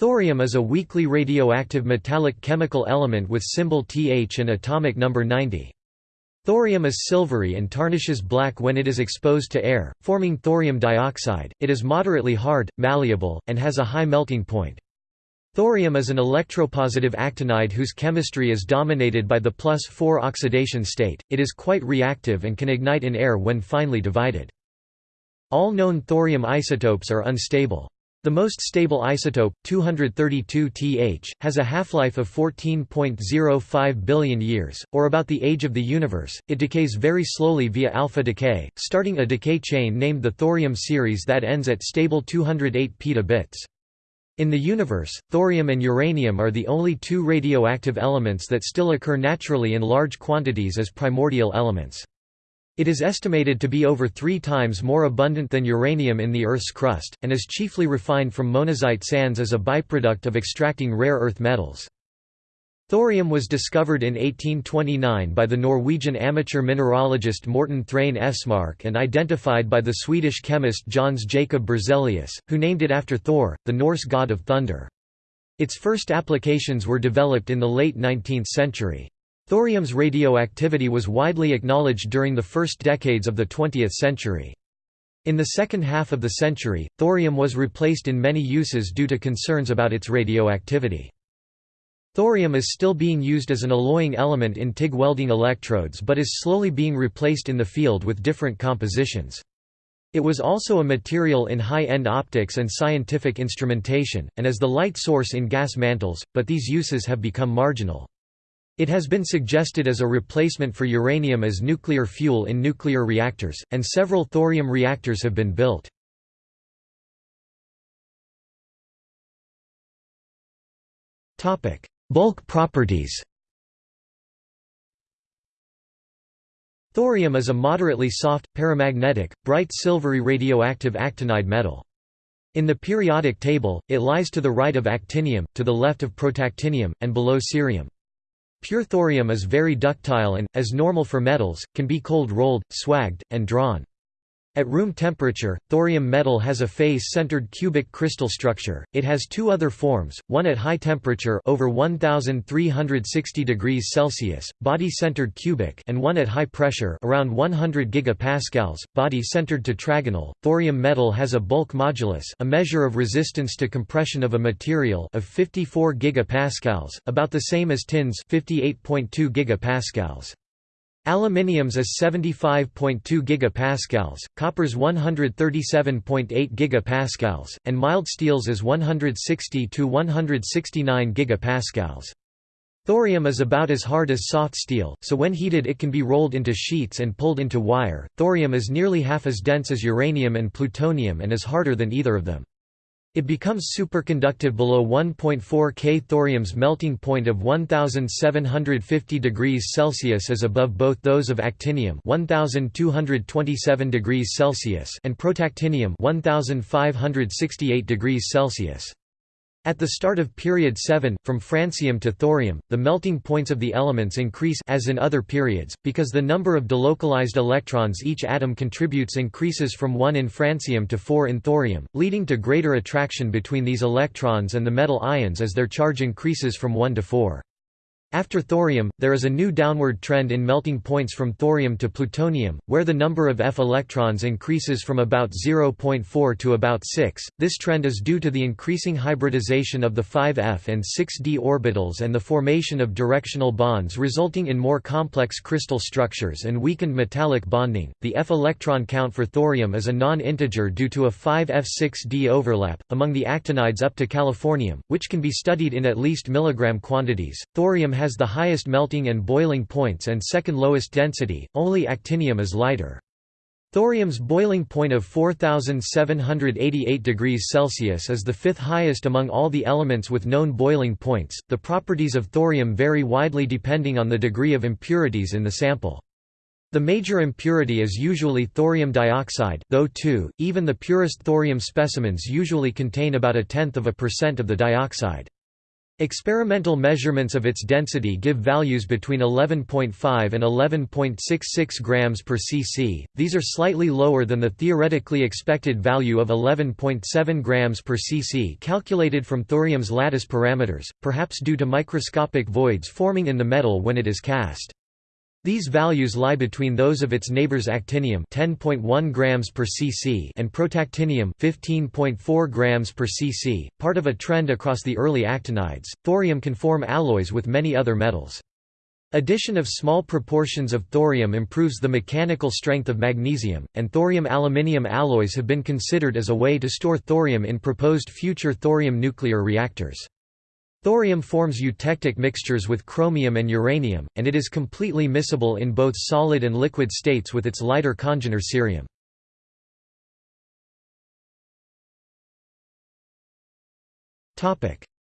Thorium is a weakly radioactive metallic chemical element with symbol Th and atomic number 90. Thorium is silvery and tarnishes black when it is exposed to air, forming thorium dioxide. It is moderately hard, malleable, and has a high melting point. Thorium is an electropositive actinide whose chemistry is dominated by the plus 4 oxidation state. It is quite reactive and can ignite in air when finely divided. All known thorium isotopes are unstable. The most stable isotope, 232 Th, has a half-life of 14.05 billion years, or about the age of the universe. It decays very slowly via alpha decay, starting a decay chain named the thorium series that ends at stable 208 petabits. In the universe, thorium and uranium are the only two radioactive elements that still occur naturally in large quantities as primordial elements. It is estimated to be over three times more abundant than uranium in the Earth's crust, and is chiefly refined from monazite sands as a byproduct of extracting rare earth metals. Thorium was discovered in 1829 by the Norwegian amateur mineralogist Morten Thrane Esmark and identified by the Swedish chemist Jöns Jacob Berzelius, who named it after Thor, the Norse god of thunder. Its first applications were developed in the late 19th century. Thorium's radioactivity was widely acknowledged during the first decades of the 20th century. In the second half of the century, thorium was replaced in many uses due to concerns about its radioactivity. Thorium is still being used as an alloying element in TIG welding electrodes but is slowly being replaced in the field with different compositions. It was also a material in high-end optics and scientific instrumentation, and as the light source in gas mantles, but these uses have become marginal. It has been suggested as a replacement for uranium as nuclear fuel in nuclear reactors, and several thorium reactors have been built. Bulk properties Thorium is a moderately soft, paramagnetic, bright silvery radioactive actinide metal. In the periodic table, it lies to the right of actinium, to the left of protactinium, and below cerium. Pure thorium is very ductile and, as normal for metals, can be cold-rolled, swagged, and drawn. At room temperature, thorium metal has a face-centered cubic crystal structure. It has two other forms, one at high temperature over 1360 degrees Celsius, body-centered cubic, and one at high pressure around 100 gigapascals, body-centered tetragonal. Thorium metal has a bulk modulus, a measure of resistance to compression of a material, of 54 gigapascals, about the same as tin's 58.2 gigapascals. Aluminium's is 75.2 gigapascals, copper's 137.8 gigapascals, and mild steel's is 160 to 169 gigapascals. Thorium is about as hard as soft steel, so when heated it can be rolled into sheets and pulled into wire. Thorium is nearly half as dense as uranium and plutonium and is harder than either of them. It becomes superconductive below 1.4 K. Thorium's melting point of 1750 degrees Celsius is above both those of actinium 1227 degrees Celsius and protactinium 1568 degrees Celsius. At the start of period 7, from francium to thorium, the melting points of the elements increase as in other periods, because the number of delocalized electrons each atom contributes increases from 1 in francium to 4 in thorium, leading to greater attraction between these electrons and the metal ions as their charge increases from 1 to 4. After thorium, there is a new downward trend in melting points from thorium to plutonium, where the number of F electrons increases from about 0.4 to about 6. This trend is due to the increasing hybridization of the 5F and 6D orbitals and the formation of directional bonds resulting in more complex crystal structures and weakened metallic bonding. The F electron count for thorium is a non-integer due to a 5F6D overlap among the actinides up to californium, which can be studied in at least milligram quantities. Thorium has the highest melting and boiling points and second lowest density, only actinium is lighter. Thorium's boiling point of 4788 degrees Celsius is the fifth highest among all the elements with known boiling points. The properties of thorium vary widely depending on the degree of impurities in the sample. The major impurity is usually thorium dioxide, though too, even the purest thorium specimens usually contain about a tenth of a percent of the dioxide. Experimental measurements of its density give values between 11.5 and 11.66 grams per cc. These are slightly lower than the theoretically expected value of 11.7 grams per cc calculated from thorium's lattice parameters, perhaps due to microscopic voids forming in the metal when it is cast. These values lie between those of its neighbors actinium 10.1 grams per cc and protactinium 15.4 grams per cc, part of a trend across the early actinides. Thorium can form alloys with many other metals. Addition of small proportions of thorium improves the mechanical strength of magnesium, and thorium-aluminium alloys have been considered as a way to store thorium in proposed future thorium nuclear reactors. Thorium forms eutectic mixtures with chromium and uranium, and it is completely miscible in both solid and liquid states with its lighter congener cerium.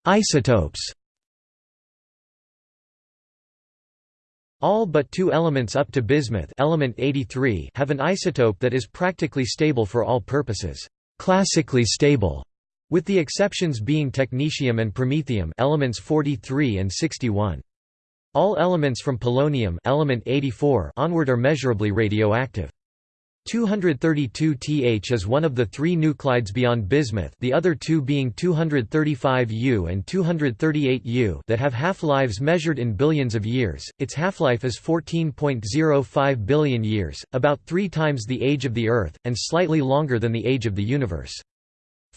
Isotopes. All but two elements up to bismuth element 83 have an isotope that is practically stable for all purposes, classically stable with the exceptions being technetium and promethium elements 43 and 61. All elements from polonium element 84 onward are measurably radioactive. 232Th is one of the three nuclides beyond bismuth the other two being 235U and 238U that have half-lives measured in billions of years, its half-life is 14.05 billion years, about three times the age of the Earth, and slightly longer than the age of the universe.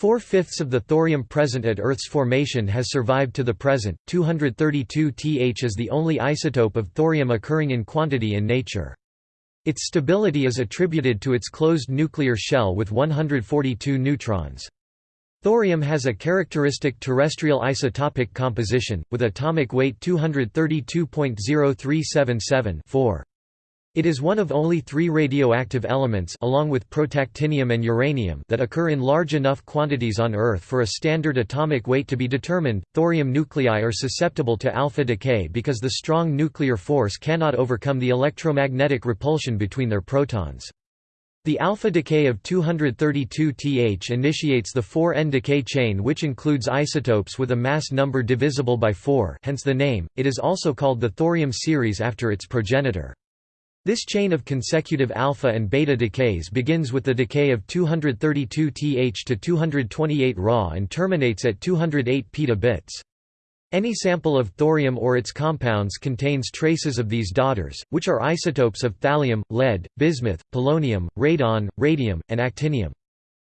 Four-fifths of the thorium present at Earth's formation has survived to the present. 232Th is the only isotope of thorium occurring in quantity in nature. Its stability is attributed to its closed nuclear shell with 142 neutrons. Thorium has a characteristic terrestrial isotopic composition, with atomic weight 232.0377 4. It is one of only three radioactive elements along with protactinium and uranium that occur in large enough quantities on Earth for a standard atomic weight to be determined. Thorium nuclei are susceptible to alpha decay because the strong nuclear force cannot overcome the electromagnetic repulsion between their protons. The alpha decay of 232Th initiates the 4n decay chain which includes isotopes with a mass number divisible by 4 hence the name, it is also called the thorium series after its progenitor. This chain of consecutive alpha and beta decays begins with the decay of 232 Th to 228 Ra and terminates at 208 petabits. Any sample of thorium or its compounds contains traces of these daughters, which are isotopes of thallium, lead, bismuth, polonium, radon, radium, and actinium.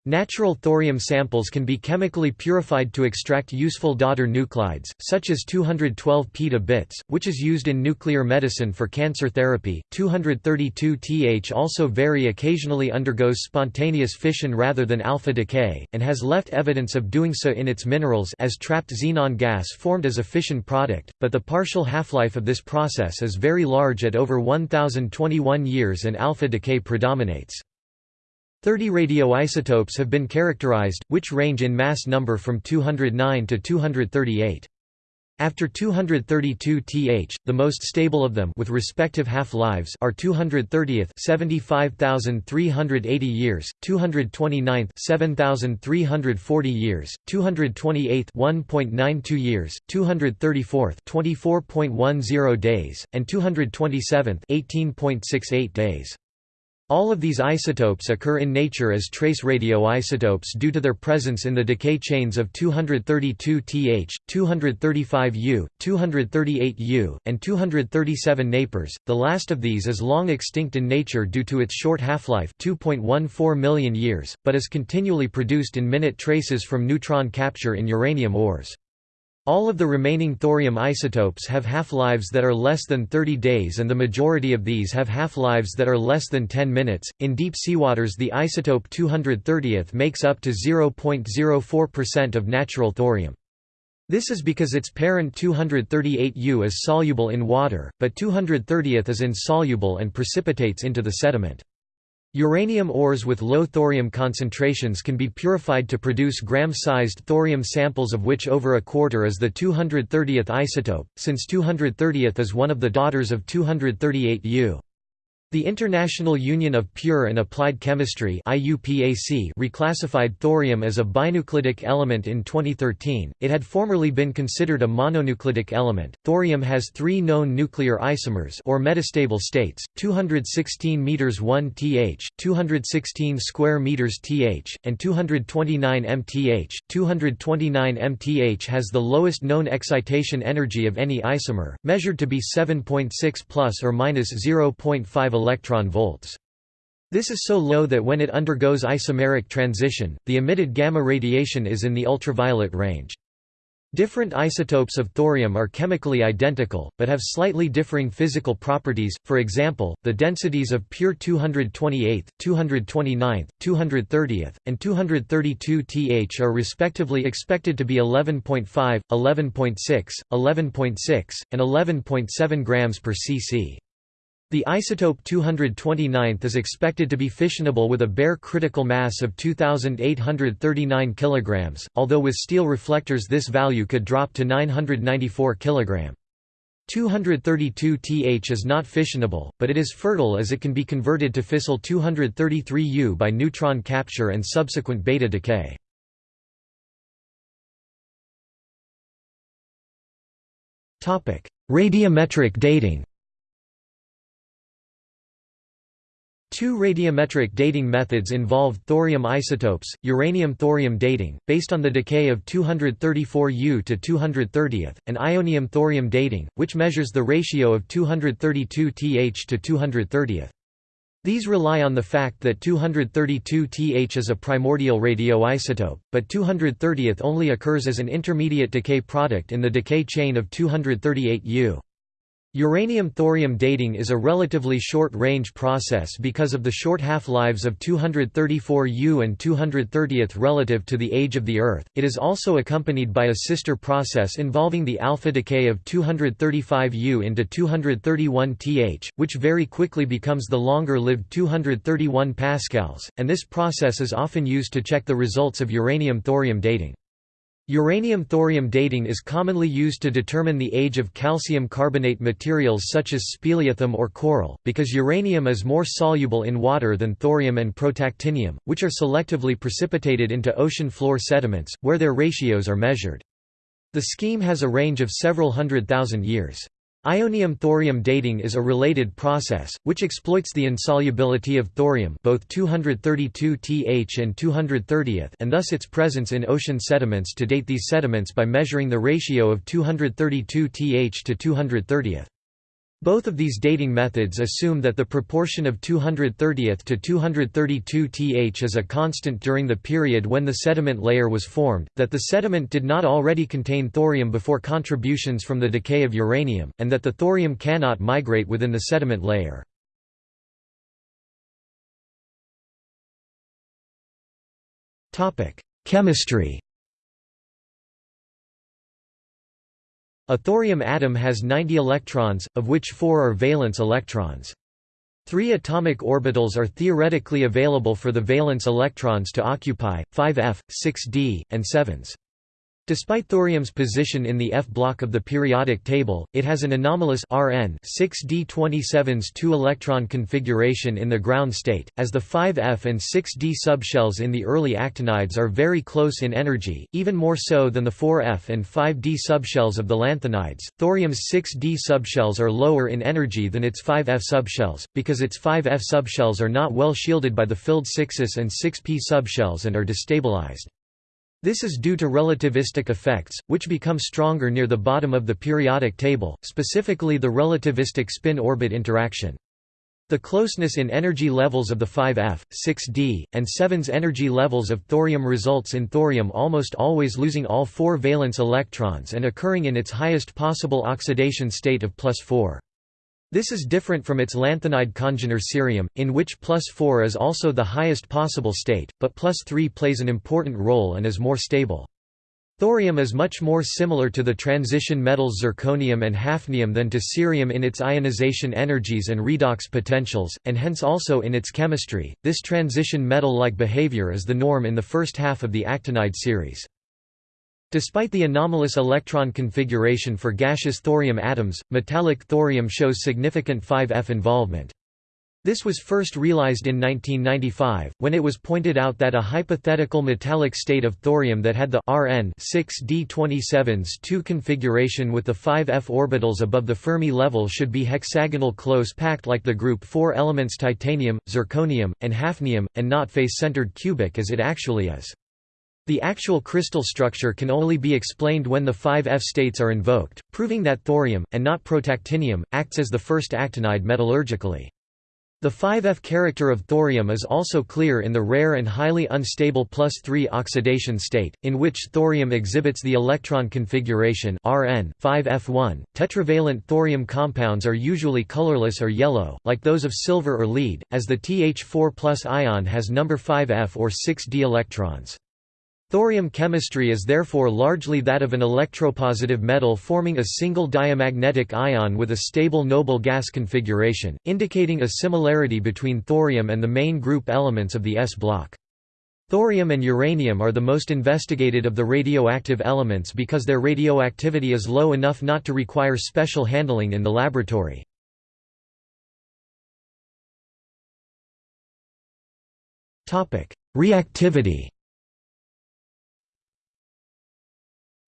Natural thorium samples can be chemically purified to extract useful daughter nuclides, such as 212 peta-bits, which is used in nuclear medicine for cancer therapy. 232Th also very occasionally undergoes spontaneous fission rather than alpha decay, and has left evidence of doing so in its minerals as trapped xenon gas formed as a fission product, but the partial half-life of this process is very large at over 1021 years and alpha decay predominates. 30 radioisotopes have been characterized, which range in mass number from 209 to 238. After 232 Th, the most stable of them with respective half-lives are 230th 75,380 years, 229th 7,340 years, 228th 1.92 years, 234th 24.10 days, and 227th 18.68 days. All of these isotopes occur in nature as trace radioisotopes due to their presence in the decay chains of 232Th, 235U, 238U, and 237 Napers. The last of these is long extinct in nature due to its short half-life 2.14 million years, but is continually produced in minute traces from neutron capture in uranium ores. All of the remaining thorium isotopes have half-lives that are less than 30 days and the majority of these have half-lives that are less than 10 minutes. In deep seawaters the isotope 230th makes up to 0.04% of natural thorium. This is because its parent 238U is soluble in water, but 230th is insoluble and precipitates into the sediment. Uranium ores with low thorium concentrations can be purified to produce gram-sized thorium samples of which over a quarter is the 230th isotope, since 230th is one of the daughters of 238U. The International Union of Pure and Applied Chemistry reclassified thorium as a binuclidic element in 2013. It had formerly been considered a mononuclidic element. Thorium has three known nuclear isomers or metastable states: 216 meters 1 Th, 216 square meters Th, and 229 mth. 229 mth has the lowest known excitation energy of any isomer, measured to be 7.6 plus or minus 0.5 electron volts. This is so low that when it undergoes isomeric transition, the emitted gamma radiation is in the ultraviolet range. Different isotopes of thorium are chemically identical, but have slightly differing physical properties, for example, the densities of pure 228, 229, 230, and 232 Th are respectively expected to be 11.5, 11.6, 11.6, and 11.7 grams per cc. The isotope 229 is expected to be fissionable with a bare critical mass of 2839 kg, although with steel reflectors this value could drop to 994 kg. 232 Th is not fissionable, but it is fertile as it can be converted to fissile 233U by neutron capture and subsequent beta decay. Radiometric dating Two radiometric dating methods involve thorium isotopes, uranium-thorium dating, based on the decay of 234U to 230, and ionium-thorium dating, which measures the ratio of 232 Th to 230. These rely on the fact that 232 Th is a primordial radioisotope, but 230 only occurs as an intermediate decay product in the decay chain of 238U. Uranium-thorium dating is a relatively short-range process because of the short half-lives of 234U and 230 relative to the age of the Earth. It is also accompanied by a sister process involving the alpha decay of 235U into 231 Th, which very quickly becomes the longer-lived 231 pascals, and this process is often used to check the results of uranium-thorium dating. Uranium-thorium dating is commonly used to determine the age of calcium carbonate materials such as speleothem or coral, because uranium is more soluble in water than thorium and protactinium, which are selectively precipitated into ocean floor sediments, where their ratios are measured. The scheme has a range of several hundred thousand years. Ionium-thorium dating is a related process, which exploits the insolubility of thorium both 232 Th and 230 and thus its presence in ocean sediments to date these sediments by measuring the ratio of 232 Th to 230. Both of these dating methods assume that the proportion of 230th to 232 Th is a constant during the period when the sediment layer was formed, that the sediment did not already contain thorium before contributions from the decay of uranium, and that the thorium cannot migrate within the sediment layer. Chemistry A thorium atom has 90 electrons, of which four are valence electrons. Three atomic orbitals are theoretically available for the valence electrons to occupy, 5f, 6d, and 7s. Despite thorium's position in the F block of the periodic table, it has an anomalous Rn 6d27's 2-electron configuration in the ground state, as the 5F and 6d subshells in the early actinides are very close in energy, even more so than the 4F and 5d subshells of the lanthanides. Thorium's 6d subshells are lower in energy than its 5F subshells, because its 5F subshells are not well shielded by the filled 6s and 6p subshells and are destabilized. This is due to relativistic effects, which become stronger near the bottom of the periodic table, specifically the relativistic spin-orbit interaction. The closeness in energy levels of the 5F, 6D, and 7's energy levels of thorium results in thorium almost always losing all four valence electrons and occurring in its highest possible oxidation state of plus 4. This is different from its lanthanide congener cerium, in which plus 4 is also the highest possible state, but plus 3 plays an important role and is more stable. Thorium is much more similar to the transition metals zirconium and hafnium than to cerium in its ionization energies and redox potentials, and hence also in its chemistry. This transition metal like behavior is the norm in the first half of the actinide series. Despite the anomalous electron configuration for gaseous thorium atoms, metallic thorium shows significant 5F involvement. This was first realized in 1995, when it was pointed out that a hypothetical metallic state of thorium that had the Rn 6d27s 2 configuration with the 5f orbitals above the Fermi level should be hexagonal close packed like the group 4 elements titanium, zirconium, and hafnium, and not face-centered cubic as it actually is. The actual crystal structure can only be explained when the 5F states are invoked, proving that thorium, and not protactinium, acts as the first actinide metallurgically. The 5F character of thorium is also clear in the rare and highly unstable plus 3 oxidation state, in which thorium exhibits the electron configuration Rn 5F1. Tetravalent thorium compounds are usually colorless or yellow, like those of silver or lead, as the Th4 ion has number 5F or 6d electrons. Thorium chemistry is therefore largely that of an electropositive metal forming a single diamagnetic ion with a stable noble gas configuration, indicating a similarity between thorium and the main group elements of the S block. Thorium and uranium are the most investigated of the radioactive elements because their radioactivity is low enough not to require special handling in the laboratory. Reactivity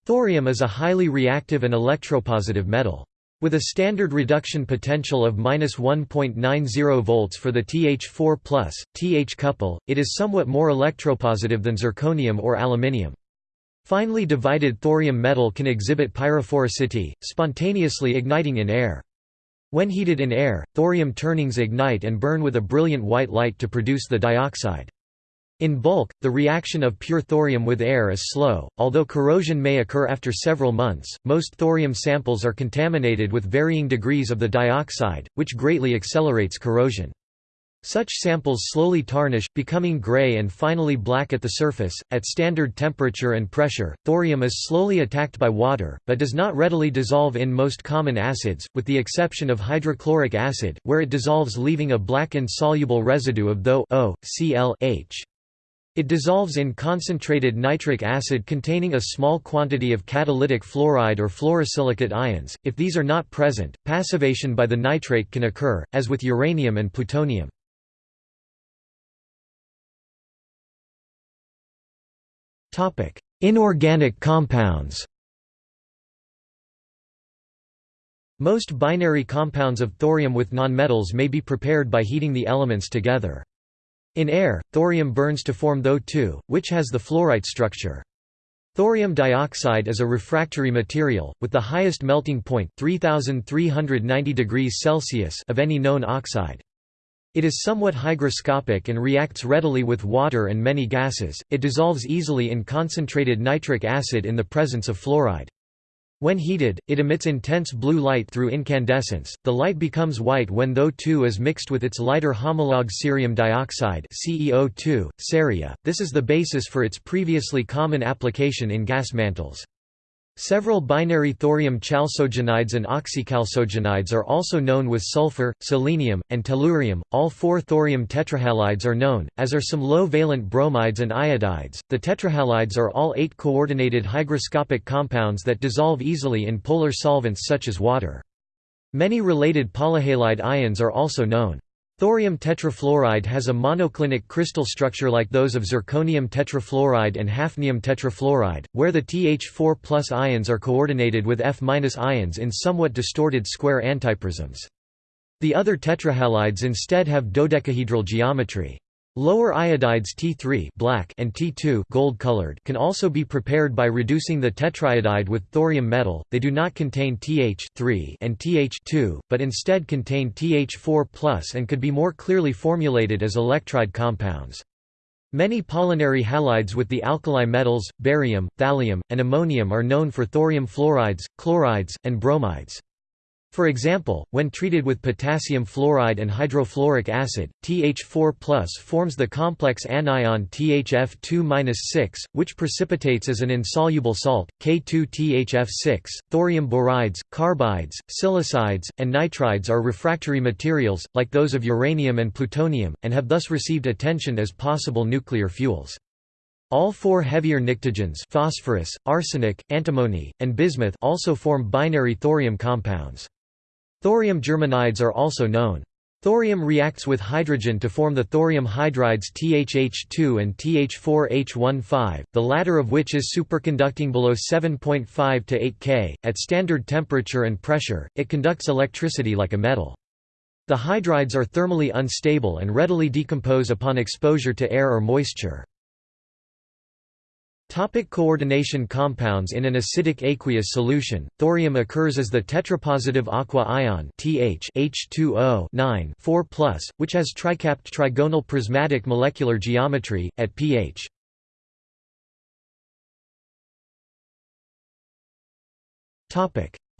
Thorium is a highly reactive and electropositive metal. With a standard reduction potential of -1.90 volts for the Th4+, Th couple, it is somewhat more electropositive than zirconium or aluminium. Finely divided thorium metal can exhibit pyrophoricity, spontaneously igniting in air. When heated in air, thorium turnings ignite and burn with a brilliant white light to produce the dioxide. In bulk, the reaction of pure thorium with air is slow, although corrosion may occur after several months. Most thorium samples are contaminated with varying degrees of the dioxide, which greatly accelerates corrosion. Such samples slowly tarnish, becoming gray and finally black at the surface. At standard temperature and pressure, thorium is slowly attacked by water, but does not readily dissolve in most common acids, with the exception of hydrochloric acid, where it dissolves leaving a black insoluble residue of THO. It dissolves in concentrated nitric acid containing a small quantity of catalytic fluoride or fluorosilicate ions. If these are not present, passivation by the nitrate can occur, as with uranium and plutonium. Topic: Inorganic compounds. Most binary compounds of thorium with nonmetals may be prepared by heating the elements together. In air, thorium burns to form Tho2, which has the fluorite structure. Thorium dioxide is a refractory material, with the highest melting point 3390 degrees Celsius of any known oxide. It is somewhat hygroscopic and reacts readily with water and many gases. It dissolves easily in concentrated nitric acid in the presence of fluoride. When heated, it emits intense blue light through incandescence. The light becomes white when Tho2 is mixed with its lighter homologue cerium dioxide (CEO2), ceria. This is the basis for its previously common application in gas mantles. Several binary thorium chalcogenides and oxychalcogenides are also known with sulfur, selenium, and tellurium. All four thorium tetrahalides are known, as are some low valent bromides and iodides. The tetrahalides are all eight coordinated hygroscopic compounds that dissolve easily in polar solvents such as water. Many related polyhalide ions are also known. Thorium tetrafluoride has a monoclinic crystal structure like those of zirconium tetrafluoride and hafnium tetrafluoride, where the Th4 ions are coordinated with F ions in somewhat distorted square antiprisms. The other tetrahalides instead have dodecahedral geometry. Lower iodides T3 black and T2 gold colored can also be prepared by reducing the tetraiodide with thorium metal. They do not contain Th3 and Th2, but instead contain Th4+ and could be more clearly formulated as electride compounds. Many polynary halides with the alkali metals, barium, thallium, and ammonium are known for thorium fluorides, chlorides, and bromides. For example, when treated with potassium fluoride and hydrofluoric acid, TH4 forms the complex anion THF2-6, which precipitates as an insoluble salt, K2THF6. Thorium borides, carbides, silicides, and nitrides are refractory materials, like those of uranium and plutonium, and have thus received attention as possible nuclear fuels. All four heavier pnictogens phosphorus, arsenic, antimony, and bismuth also form binary thorium compounds. Thorium germanides are also known. Thorium reacts with hydrogen to form the thorium hydrides THH2 and TH4H15, the latter of which is superconducting below 7.5 to 8 K. At standard temperature and pressure, it conducts electricity like a metal. The hydrides are thermally unstable and readily decompose upon exposure to air or moisture. Topic coordination compounds In an acidic aqueous solution, thorium occurs as the tetrapositive aqua ion TH H2O 4+, which has tricapped trigonal prismatic molecular geometry, at pH.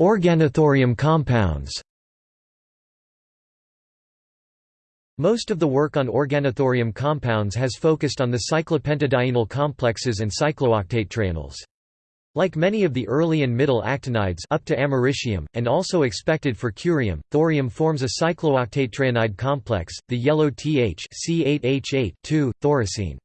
Organothorium compounds Most of the work on organothorium compounds has focused on the cyclopentadienyl complexes and cyclooctatetraenyls. Like many of the early and middle actinides up to americium, and also expected for curium, thorium forms a cyclooctatetraenide complex, the yellow Th C8H8 thoracene.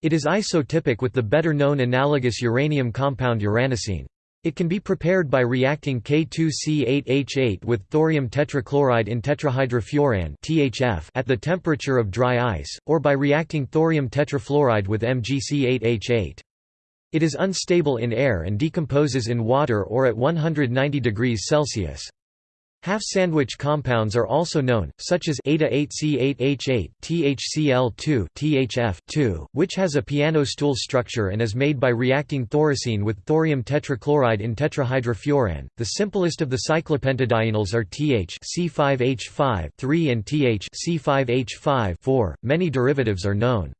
It is isotypic with the better-known analogous uranium compound uranocene. It can be prepared by reacting K2C8H8 with thorium tetrachloride in tetrahydrofuran (THF) at the temperature of dry ice, or by reacting thorium tetrafluoride with MgC8H8. It is unstable in air and decomposes in water or at 190 degrees Celsius. Half-sandwich compounds are also known, such as eta-8C8H8 THCl2 THF2, which has a piano stool structure and is made by reacting thoracene with thorium tetrachloride in tetrahydrofuran. The simplest of the cyclopentadienyls are TH C5H5 3 and TH C5H5 4. Many derivatives are known.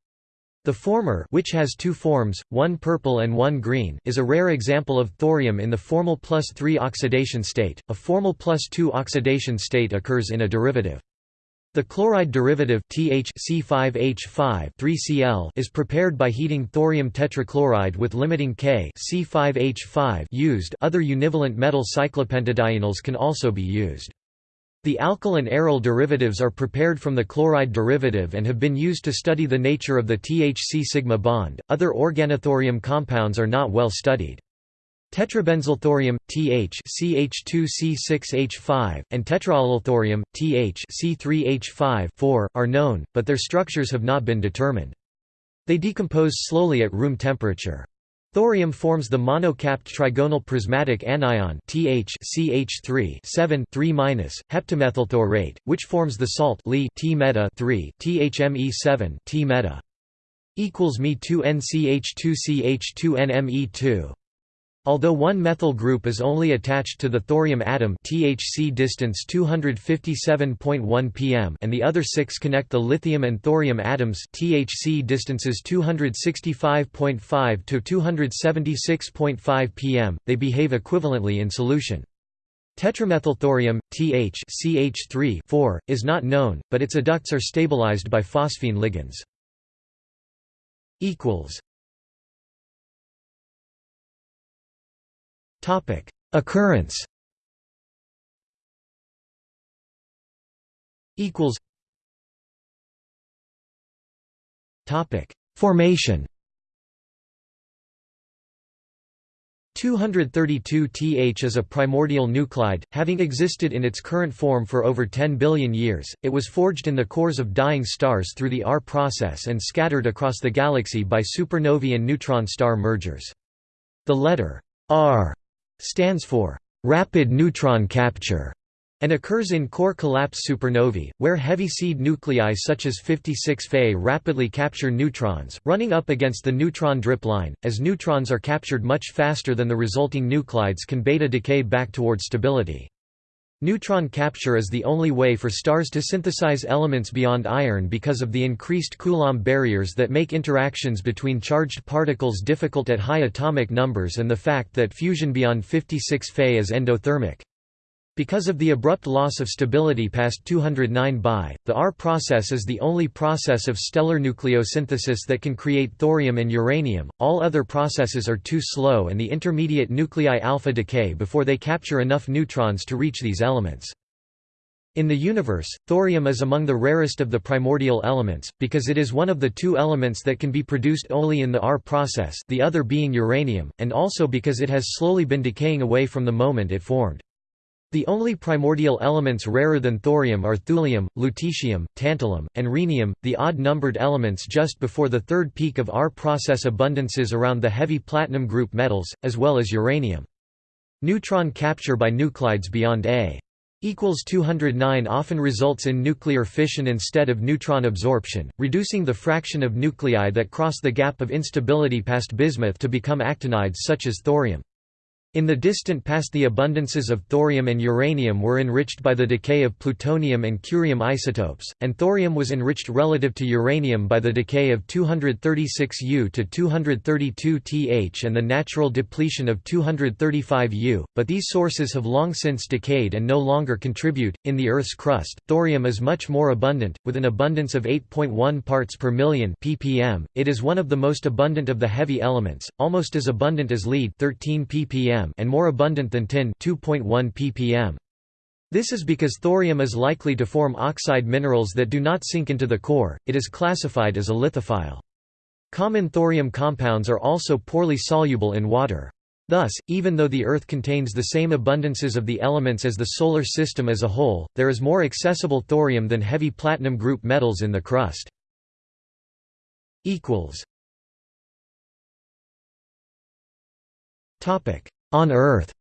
The former which has two forms, one purple and one green is a rare example of thorium in the formal plus 3 oxidation state, a formal plus 2 oxidation state occurs in a derivative. The chloride derivative TH C5H5 3Cl is prepared by heating thorium tetrachloride with limiting K C5H5 used other univalent metal cyclopentadienyls can also be used. The alkyl and aryl derivatives are prepared from the chloride derivative and have been used to study the nature of the THC sigma bond. Other organothorium compounds are not well studied. Tetrabenzylthorium, Th CH2C6H5, and tetraallylthorium, Th C3H5 are known, but their structures have not been determined. They decompose slowly at room temperature. Thorium forms the monocapped trigonal prismatic anion THCH3 7 heptamethylthorate, which forms the salt Li T meta 3 THME7 T meta equals Me2NCH2CH2NME2 Although one methyl group is only attached to the thorium atom THC distance 257.1 pm and the other six connect the lithium and thorium atoms THC distances 265.5 to 276.5 pm, they behave equivalently in solution. Tetramethylthorium, Th CH3 4, is not known, but its adducts are stabilized by phosphine ligands. Topic: Occurrence. Equals. Topic: Formation. 232Th is a primordial nuclide, having existed in its current form for over 10 billion years. It was forged in the cores of dying stars through the R process and scattered across the galaxy by supernovae and neutron star mergers. The letter R stands for rapid neutron capture and occurs in core collapse supernovae, where heavy seed nuclei such as 56 Fe rapidly capture neutrons, running up against the neutron drip line. As neutrons are captured much faster than the resulting nuclides can beta decay back toward stability. Neutron capture is the only way for stars to synthesize elements beyond iron because of the increased Coulomb barriers that make interactions between charged particles difficult at high atomic numbers and the fact that fusion beyond 56 Fe is endothermic. Because of the abrupt loss of stability past 209 Bi, the R process is the only process of stellar nucleosynthesis that can create thorium and uranium. All other processes are too slow and the intermediate nuclei alpha decay before they capture enough neutrons to reach these elements. In the universe, thorium is among the rarest of the primordial elements, because it is one of the two elements that can be produced only in the R process the other being uranium, and also because it has slowly been decaying away from the moment it formed. The only primordial elements rarer than thorium are thulium, lutetium, tantalum, and rhenium, the odd-numbered elements just before the third peak of R process abundances around the heavy platinum group metals, as well as uranium. Neutron capture by nuclides beyond A equals 209 often results in nuclear fission instead of neutron absorption, reducing the fraction of nuclei that cross the gap of instability past bismuth to become actinides such as thorium. In the distant past the abundances of thorium and uranium were enriched by the decay of plutonium and curium isotopes, and thorium was enriched relative to uranium by the decay of 236U to 232Th and the natural depletion of 235U, but these sources have long since decayed and no longer contribute. In the Earth's crust, thorium is much more abundant, with an abundance of 8.1 parts per million ppm. It is one of the most abundant of the heavy elements, almost as abundant as lead 13 ppm ppm and more abundant than tin 2.1 ppm. This is because thorium is likely to form oxide minerals that do not sink into the core, it is classified as a lithophile. Common thorium compounds are also poorly soluble in water. Thus, even though the Earth contains the same abundances of the elements as the Solar System as a whole, there is more accessible thorium than heavy platinum group metals in the crust. On Earth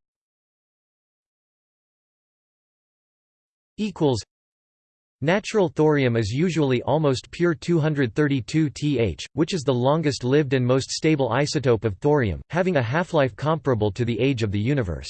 Natural thorium is usually almost pure 232 Th, which is the longest-lived and most stable isotope of thorium, having a half-life comparable to the age of the universe.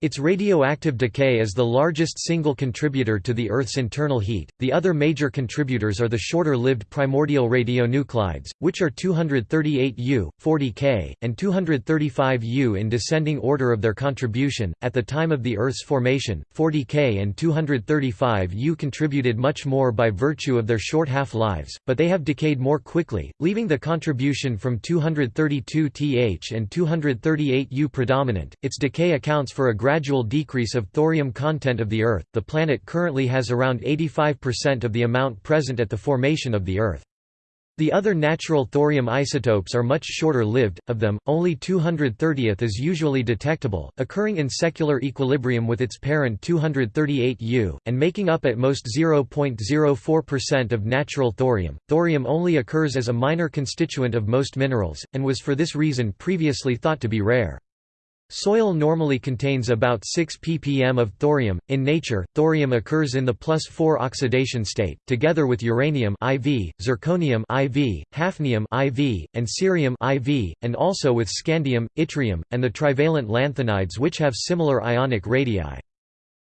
Its radioactive decay is the largest single contributor to the Earth's internal heat. The other major contributors are the shorter lived primordial radionuclides, which are 238U, 40K, and 235U in descending order of their contribution. At the time of the Earth's formation, 40K and 235U contributed much more by virtue of their short half lives, but they have decayed more quickly, leaving the contribution from 232Th and 238U predominant. Its decay accounts for a gradual decrease of thorium content of the Earth. The planet currently has around 85% of the amount present at the formation of the Earth. The other natural thorium isotopes are much shorter lived, of them, only 230th is usually detectable, occurring in secular equilibrium with its parent 238U, and making up at most 0.04% of natural thorium. Thorium only occurs as a minor constituent of most minerals, and was for this reason previously thought to be rare. Soil normally contains about 6 ppm of thorium. In nature, thorium occurs in the plus 4 oxidation state, together with uranium IV, zirconium IV, hafnium IV, and cerium IV, and also with scandium, yttrium, and the trivalent lanthanides which have similar ionic radii.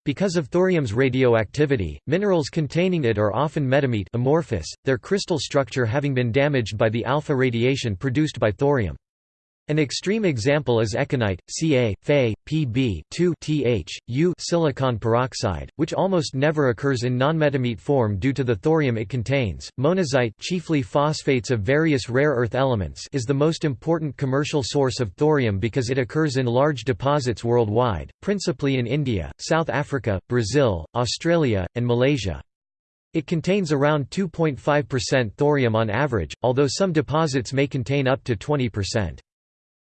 Because of thorium's radioactivity, minerals containing it are often metamict amorphous, their crystal structure having been damaged by the alpha radiation produced by thorium. An extreme example is ekanite, Ca, Fe, Pb 2 Th, U silicon peroxide, which almost never occurs in nonmetamict form due to the thorium it contains. Monazite, chiefly phosphates of various rare earth elements, is the most important commercial source of thorium because it occurs in large deposits worldwide, principally in India, South Africa, Brazil, Australia, and Malaysia. It contains around 2.5% thorium on average, although some deposits may contain up to 20%.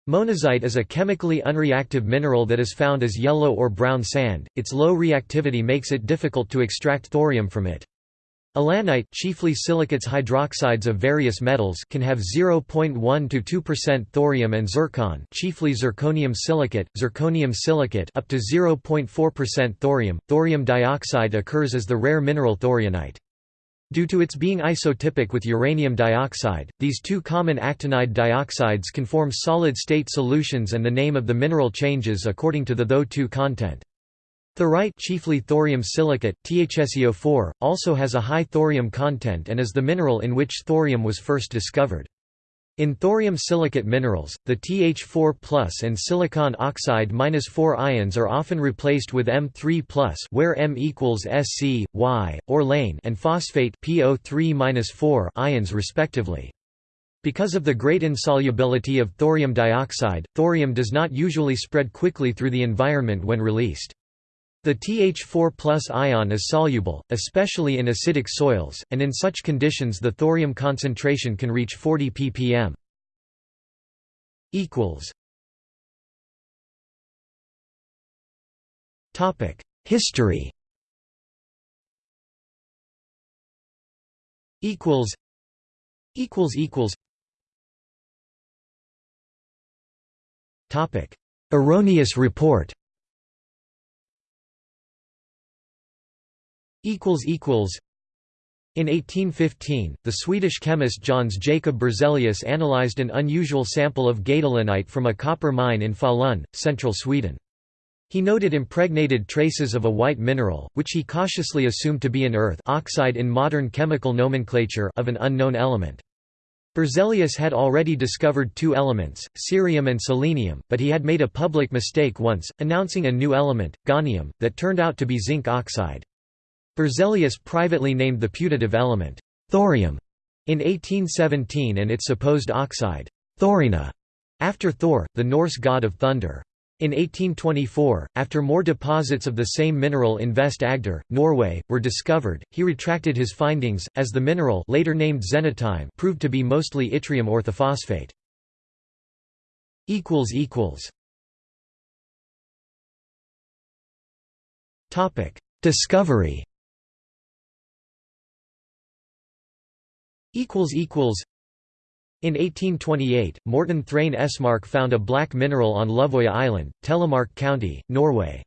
Monazite is a chemically unreactive mineral that is found as yellow or brown sand, its low reactivity makes it difficult to extract thorium from it. Allanite chiefly silicates hydroxides of various metals can have 0.1 to 2% thorium and zircon chiefly zirconium silicate, zirconium silicate up to 0.4% thorium. Thorium dioxide occurs as the rare mineral thorianite. Due to its being isotypic with uranium dioxide, these two common actinide dioxides can form solid-state solutions and the name of the mineral changes according to the Tho2 content. Thorite chiefly thorium silicate, THSiO4, also has a high thorium content and is the mineral in which thorium was first discovered. In thorium silicate minerals, the Th4 and silicon oxide -4 ions are often replaced with M3 where M equals Sc, Y, or lane and phosphate PO3 ions respectively. Because of the great insolubility of thorium dioxide, thorium does not usually spread quickly through the environment when released. The Th4 ion is soluble, especially in acidic soils, and in such conditions the thorium concentration can reach 40 ppm. History. Equals. Equals equals. Topic erroneous report in 1815, the Swedish chemist Jöns Jacob Berzelius analyzed an unusual sample of gadolinite from a copper mine in Falun, central Sweden. He noted impregnated traces of a white mineral, which he cautiously assumed to be an earth oxide in modern chemical nomenclature of an unknown element. Berzelius had already discovered two elements, cerium and selenium, but he had made a public mistake once, announcing a new element, gahnium, that turned out to be zinc oxide. Berzelius privately named the putative element, thorium, in 1817 and its supposed oxide, thorina, after Thor, the Norse god of thunder. In 1824, after more deposits of the same mineral in Vest Agder, Norway, were discovered, he retracted his findings, as the mineral later named xenotime proved to be mostly yttrium orthophosphate. Discovery In 1828, Morten Thrane Esmark found a black mineral on Løvøya Island, Telemark County, Norway.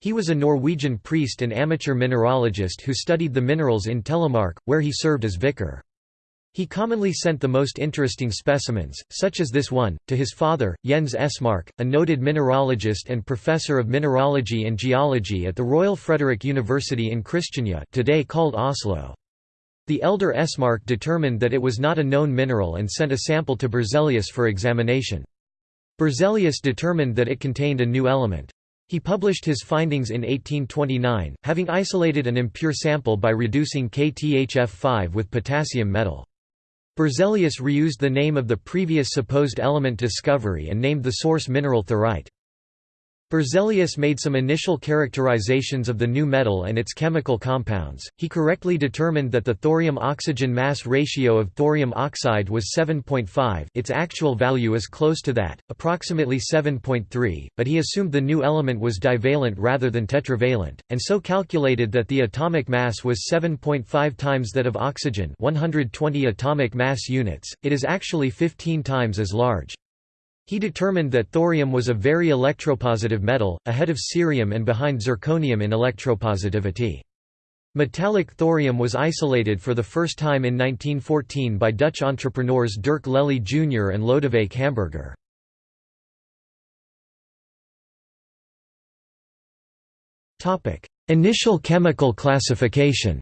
He was a Norwegian priest and amateur mineralogist who studied the minerals in Telemark, where he served as vicar. He commonly sent the most interesting specimens, such as this one, to his father, Jens Esmark, a noted mineralogist and professor of mineralogy and geology at the Royal Frederick University in Kristiania today called Oslo. The elder Esmark determined that it was not a known mineral and sent a sample to Berzelius for examination. Berzelius determined that it contained a new element. He published his findings in 1829, having isolated an impure sample by reducing KTHF5 with potassium metal. Berzelius reused the name of the previous supposed element discovery and named the source mineral thorite. Berzelius made some initial characterizations of the new metal and its chemical compounds. He correctly determined that the thorium-oxygen mass ratio of thorium oxide was 7.5 its actual value is close to that, approximately 7.3, but he assumed the new element was divalent rather than tetravalent, and so calculated that the atomic mass was 7.5 times that of oxygen 120 atomic mass units, it is actually 15 times as large. He determined that thorium was a very electropositive metal, ahead of cerium and behind zirconium in electropositivity. Metallic thorium was isolated for the first time in 1914 by Dutch entrepreneurs Dirk Lely Jr. and Lodewijk Hamburger. Initial chemical classification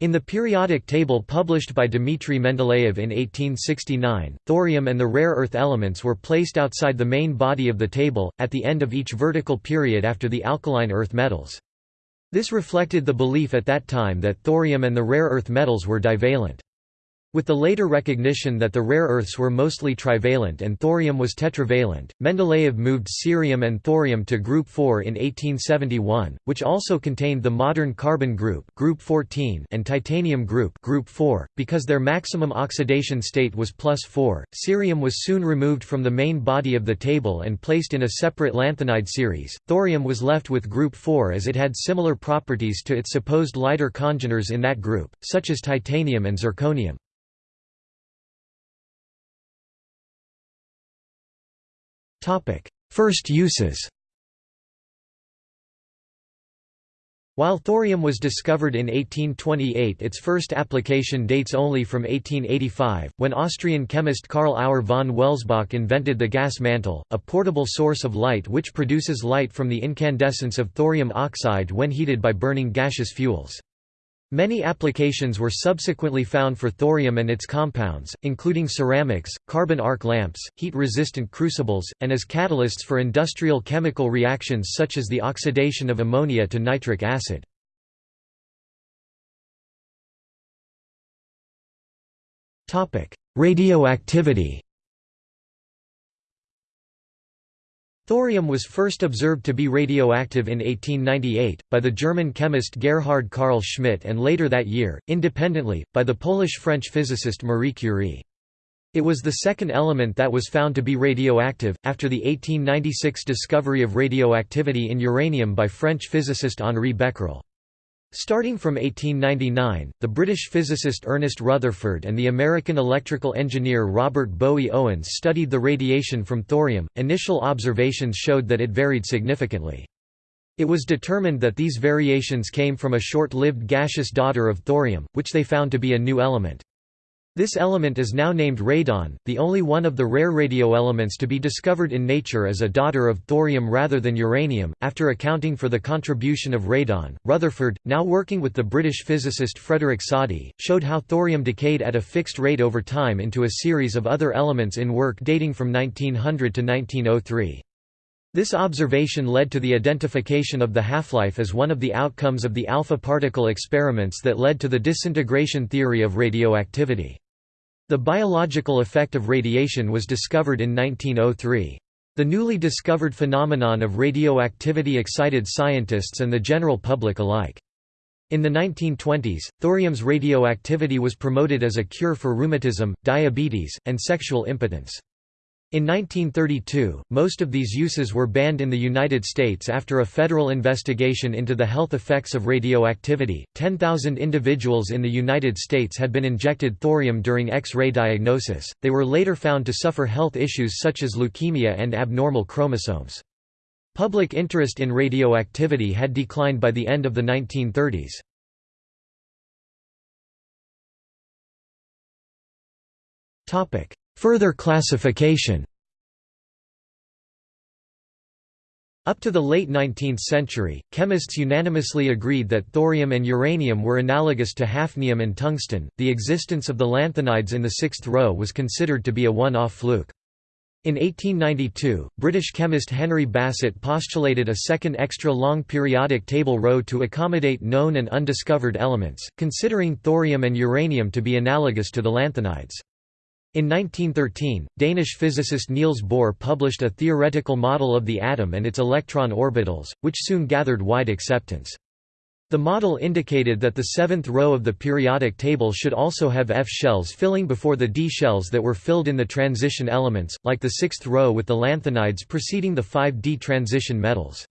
In the periodic table published by Dmitry Mendeleev in 1869, thorium and the rare earth elements were placed outside the main body of the table, at the end of each vertical period after the alkaline earth metals. This reflected the belief at that time that thorium and the rare earth metals were divalent. With the later recognition that the rare earths were mostly trivalent and thorium was tetravalent, Mendeleev moved cerium and thorium to group 4 in 1871, which also contained the modern carbon group, group 14 and titanium group, group 4, because their maximum oxidation state was plus 4. Cerium was soon removed from the main body of the table and placed in a separate lanthanide series. Thorium was left with group 4 as it had similar properties to its supposed lighter congeners in that group, such as titanium and zirconium. First uses While thorium was discovered in 1828 its first application dates only from 1885, when Austrian chemist Karl Auer von Welsbach invented the gas mantle, a portable source of light which produces light from the incandescence of thorium oxide when heated by burning gaseous fuels. Many applications were subsequently found for thorium and its compounds, including ceramics, carbon arc lamps, heat-resistant crucibles, and as catalysts for industrial chemical reactions such as the oxidation of ammonia to nitric acid. Radioactivity Thorium was first observed to be radioactive in 1898, by the German chemist Gerhard Karl Schmidt and later that year, independently, by the Polish-French physicist Marie Curie. It was the second element that was found to be radioactive, after the 1896 discovery of radioactivity in uranium by French physicist Henri Becquerel. Starting from 1899, the British physicist Ernest Rutherford and the American electrical engineer Robert Bowie Owens studied the radiation from thorium. Initial observations showed that it varied significantly. It was determined that these variations came from a short-lived gaseous daughter of thorium, which they found to be a new element. This element is now named radon. The only one of the rare radioelements to be discovered in nature as a daughter of thorium rather than uranium. After accounting for the contribution of radon, Rutherford, now working with the British physicist Frederick Soddy, showed how thorium decayed at a fixed rate over time into a series of other elements in work dating from 1900 to 1903. This observation led to the identification of the half-life as one of the outcomes of the alpha particle experiments that led to the disintegration theory of radioactivity. The biological effect of radiation was discovered in 1903. The newly discovered phenomenon of radioactivity excited scientists and the general public alike. In the 1920s, thorium's radioactivity was promoted as a cure for rheumatism, diabetes, and sexual impotence. In 1932, most of these uses were banned in the United States after a federal investigation into the health effects of radioactivity. 10,000 individuals in the United States had been injected thorium during X ray diagnosis, they were later found to suffer health issues such as leukemia and abnormal chromosomes. Public interest in radioactivity had declined by the end of the 1930s. Topic: Further classification Up to the late 19th century, chemists unanimously agreed that thorium and uranium were analogous to hafnium and tungsten. The existence of the lanthanides in the sixth row was considered to be a one off fluke. In 1892, British chemist Henry Bassett postulated a second extra long periodic table row to accommodate known and undiscovered elements, considering thorium and uranium to be analogous to the lanthanides. In 1913, Danish physicist Niels Bohr published a theoretical model of the atom and its electron orbitals, which soon gathered wide acceptance. The model indicated that the seventh row of the periodic table should also have F shells filling before the D shells that were filled in the transition elements, like the sixth row with the lanthanides preceding the five D transition metals.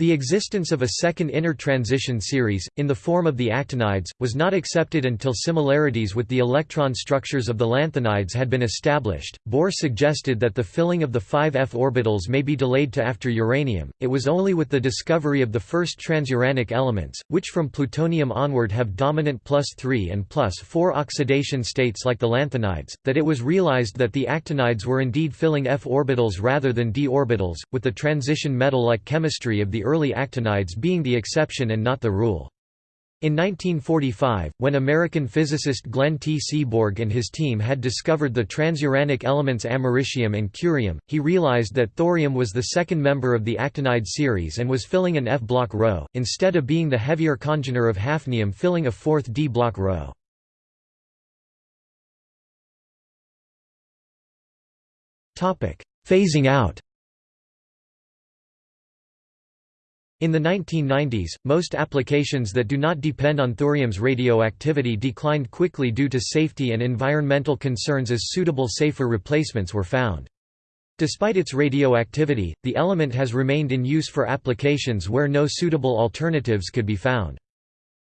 The existence of a second inner transition series, in the form of the actinides, was not accepted until similarities with the electron structures of the lanthanides had been established. Bohr suggested that the filling of the 5f orbitals may be delayed to after uranium. It was only with the discovery of the first transuranic elements, which from plutonium onward have dominant plus 3 and plus 4 oxidation states like the lanthanides, that it was realized that the actinides were indeed filling f orbitals rather than d orbitals, with the transition metal like chemistry of the early actinides being the exception and not the rule. In 1945, when American physicist Glenn T. Seaborg and his team had discovered the transuranic elements americium and curium, he realized that thorium was the second member of the actinide series and was filling an F-block row, instead of being the heavier congener of hafnium filling a fourth D-block row. Phasing out In the 1990s, most applications that do not depend on thorium's radioactivity declined quickly due to safety and environmental concerns as suitable safer replacements were found. Despite its radioactivity, the element has remained in use for applications where no suitable alternatives could be found.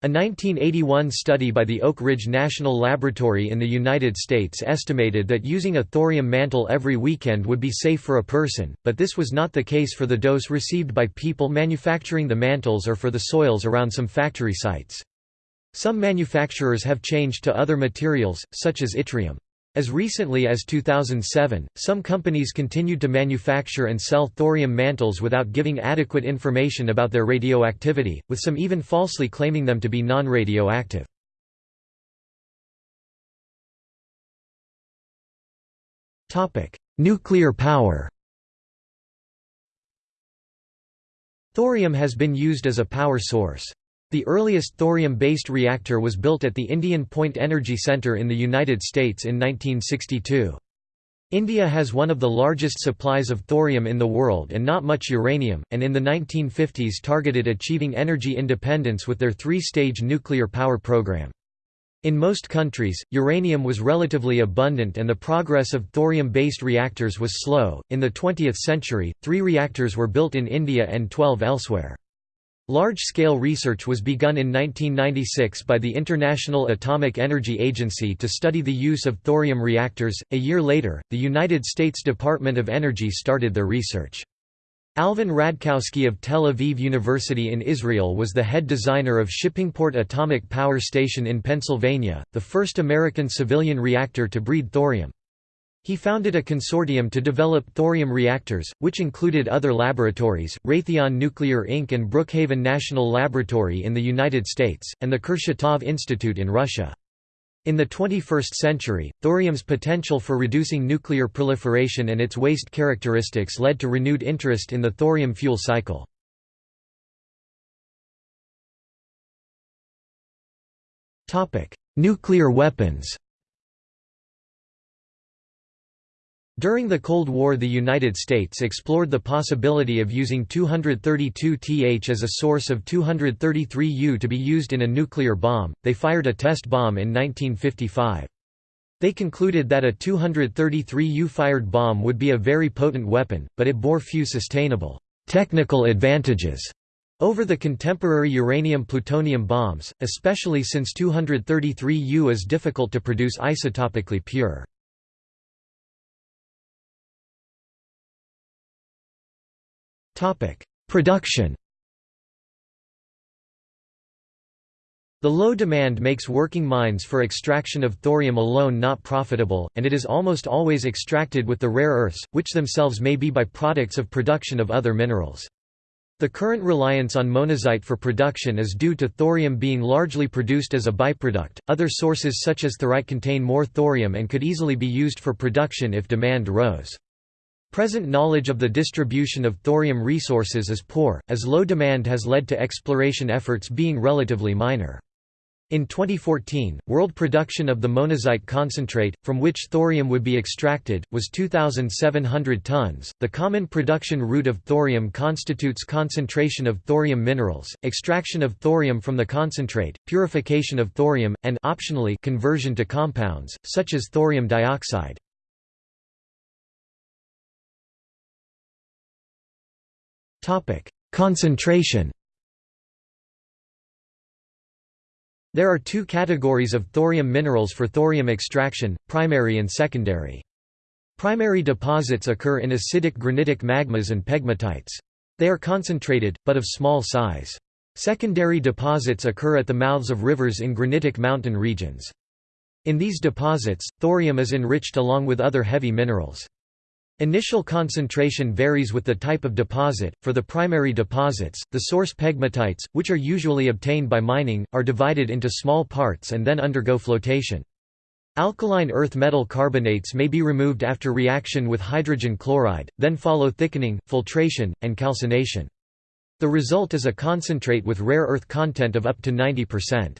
A 1981 study by the Oak Ridge National Laboratory in the United States estimated that using a thorium mantle every weekend would be safe for a person, but this was not the case for the dose received by people manufacturing the mantles or for the soils around some factory sites. Some manufacturers have changed to other materials, such as yttrium. As recently as 2007, some companies continued to manufacture and sell thorium mantles without giving adequate information about their radioactivity, with some even falsely claiming them to be non-radioactive. Nuclear power Thorium has been used as a power source. The earliest thorium-based reactor was built at the Indian Point Energy Center in the United States in 1962. India has one of the largest supplies of thorium in the world and not much uranium, and in the 1950s targeted achieving energy independence with their three-stage nuclear power program. In most countries, uranium was relatively abundant and the progress of thorium-based reactors was slow. In the 20th century, 3 reactors were built in India and 12 elsewhere. Large-scale research was begun in 1996 by the International Atomic Energy Agency to study the use of thorium reactors. A year later, the United States Department of Energy started their research. Alvin Radkowski of Tel Aviv University in Israel was the head designer of Shippingport Atomic Power Station in Pennsylvania, the first American civilian reactor to breed thorium. He founded a consortium to develop thorium reactors, which included other laboratories, Raytheon Nuclear Inc. and Brookhaven National Laboratory in the United States, and the Kurchatov Institute in Russia. In the 21st century, thorium's potential for reducing nuclear proliferation and its waste characteristics led to renewed interest in the thorium fuel cycle. Nuclear weapons During the Cold War the United States explored the possibility of using 232Th as a source of 233U to be used in a nuclear bomb. They fired a test bomb in 1955. They concluded that a 233U fired bomb would be a very potent weapon, but it bore few sustainable technical advantages over the contemporary uranium-plutonium bombs, especially since 233U is difficult to produce isotopically pure. Production The low demand makes working mines for extraction of thorium alone not profitable, and it is almost always extracted with the rare earths, which themselves may be by-products of production of other minerals. The current reliance on monazite for production is due to thorium being largely produced as a byproduct. Other sources such as thorite contain more thorium and could easily be used for production if demand rose. Present knowledge of the distribution of thorium resources is poor, as low demand has led to exploration efforts being relatively minor. In 2014, world production of the monazite concentrate, from which thorium would be extracted, was 2,700 tons. The common production route of thorium constitutes concentration of thorium minerals, extraction of thorium from the concentrate, purification of thorium, and optionally conversion to compounds, such as thorium dioxide. Topic: Concentration. There are two categories of thorium minerals for thorium extraction, primary and secondary. Primary deposits occur in acidic granitic magmas and pegmatites. They are concentrated, but of small size. Secondary deposits occur at the mouths of rivers in granitic mountain regions. In these deposits, thorium is enriched along with other heavy minerals. Initial concentration varies with the type of deposit. For the primary deposits, the source pegmatites, which are usually obtained by mining, are divided into small parts and then undergo flotation. Alkaline earth metal carbonates may be removed after reaction with hydrogen chloride, then follow thickening, filtration, and calcination. The result is a concentrate with rare earth content of up to 90%.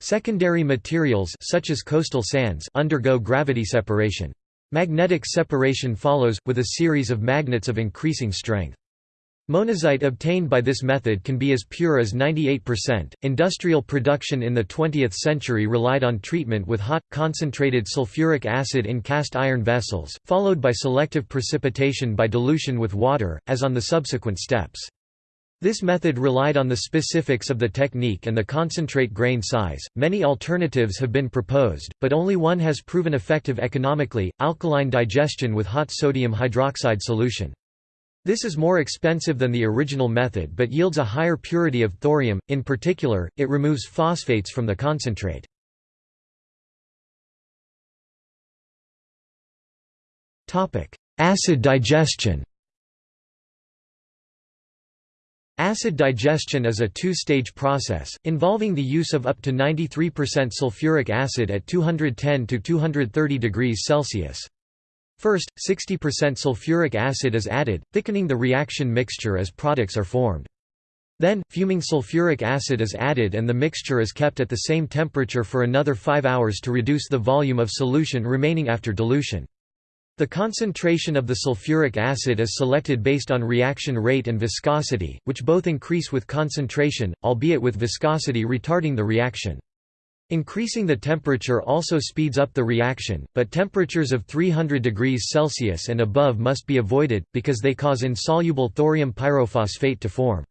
Secondary materials such as coastal sands undergo gravity separation. Magnetic separation follows, with a series of magnets of increasing strength. Monazite obtained by this method can be as pure as 98%. Industrial production in the 20th century relied on treatment with hot, concentrated sulfuric acid in cast iron vessels, followed by selective precipitation by dilution with water, as on the subsequent steps. This method relied on the specifics of the technique and the concentrate grain size. Many alternatives have been proposed, but only one has proven effective economically alkaline digestion with hot sodium hydroxide solution. This is more expensive than the original method but yields a higher purity of thorium, in particular, it removes phosphates from the concentrate. Acid digestion Acid digestion is a two-stage process, involving the use of up to 93% sulfuric acid at 210 to 230 degrees Celsius. First, 60% sulfuric acid is added, thickening the reaction mixture as products are formed. Then, fuming sulfuric acid is added and the mixture is kept at the same temperature for another 5 hours to reduce the volume of solution remaining after dilution. The concentration of the sulfuric acid is selected based on reaction rate and viscosity, which both increase with concentration, albeit with viscosity retarding the reaction. Increasing the temperature also speeds up the reaction, but temperatures of 300 degrees Celsius and above must be avoided, because they cause insoluble thorium pyrophosphate to form.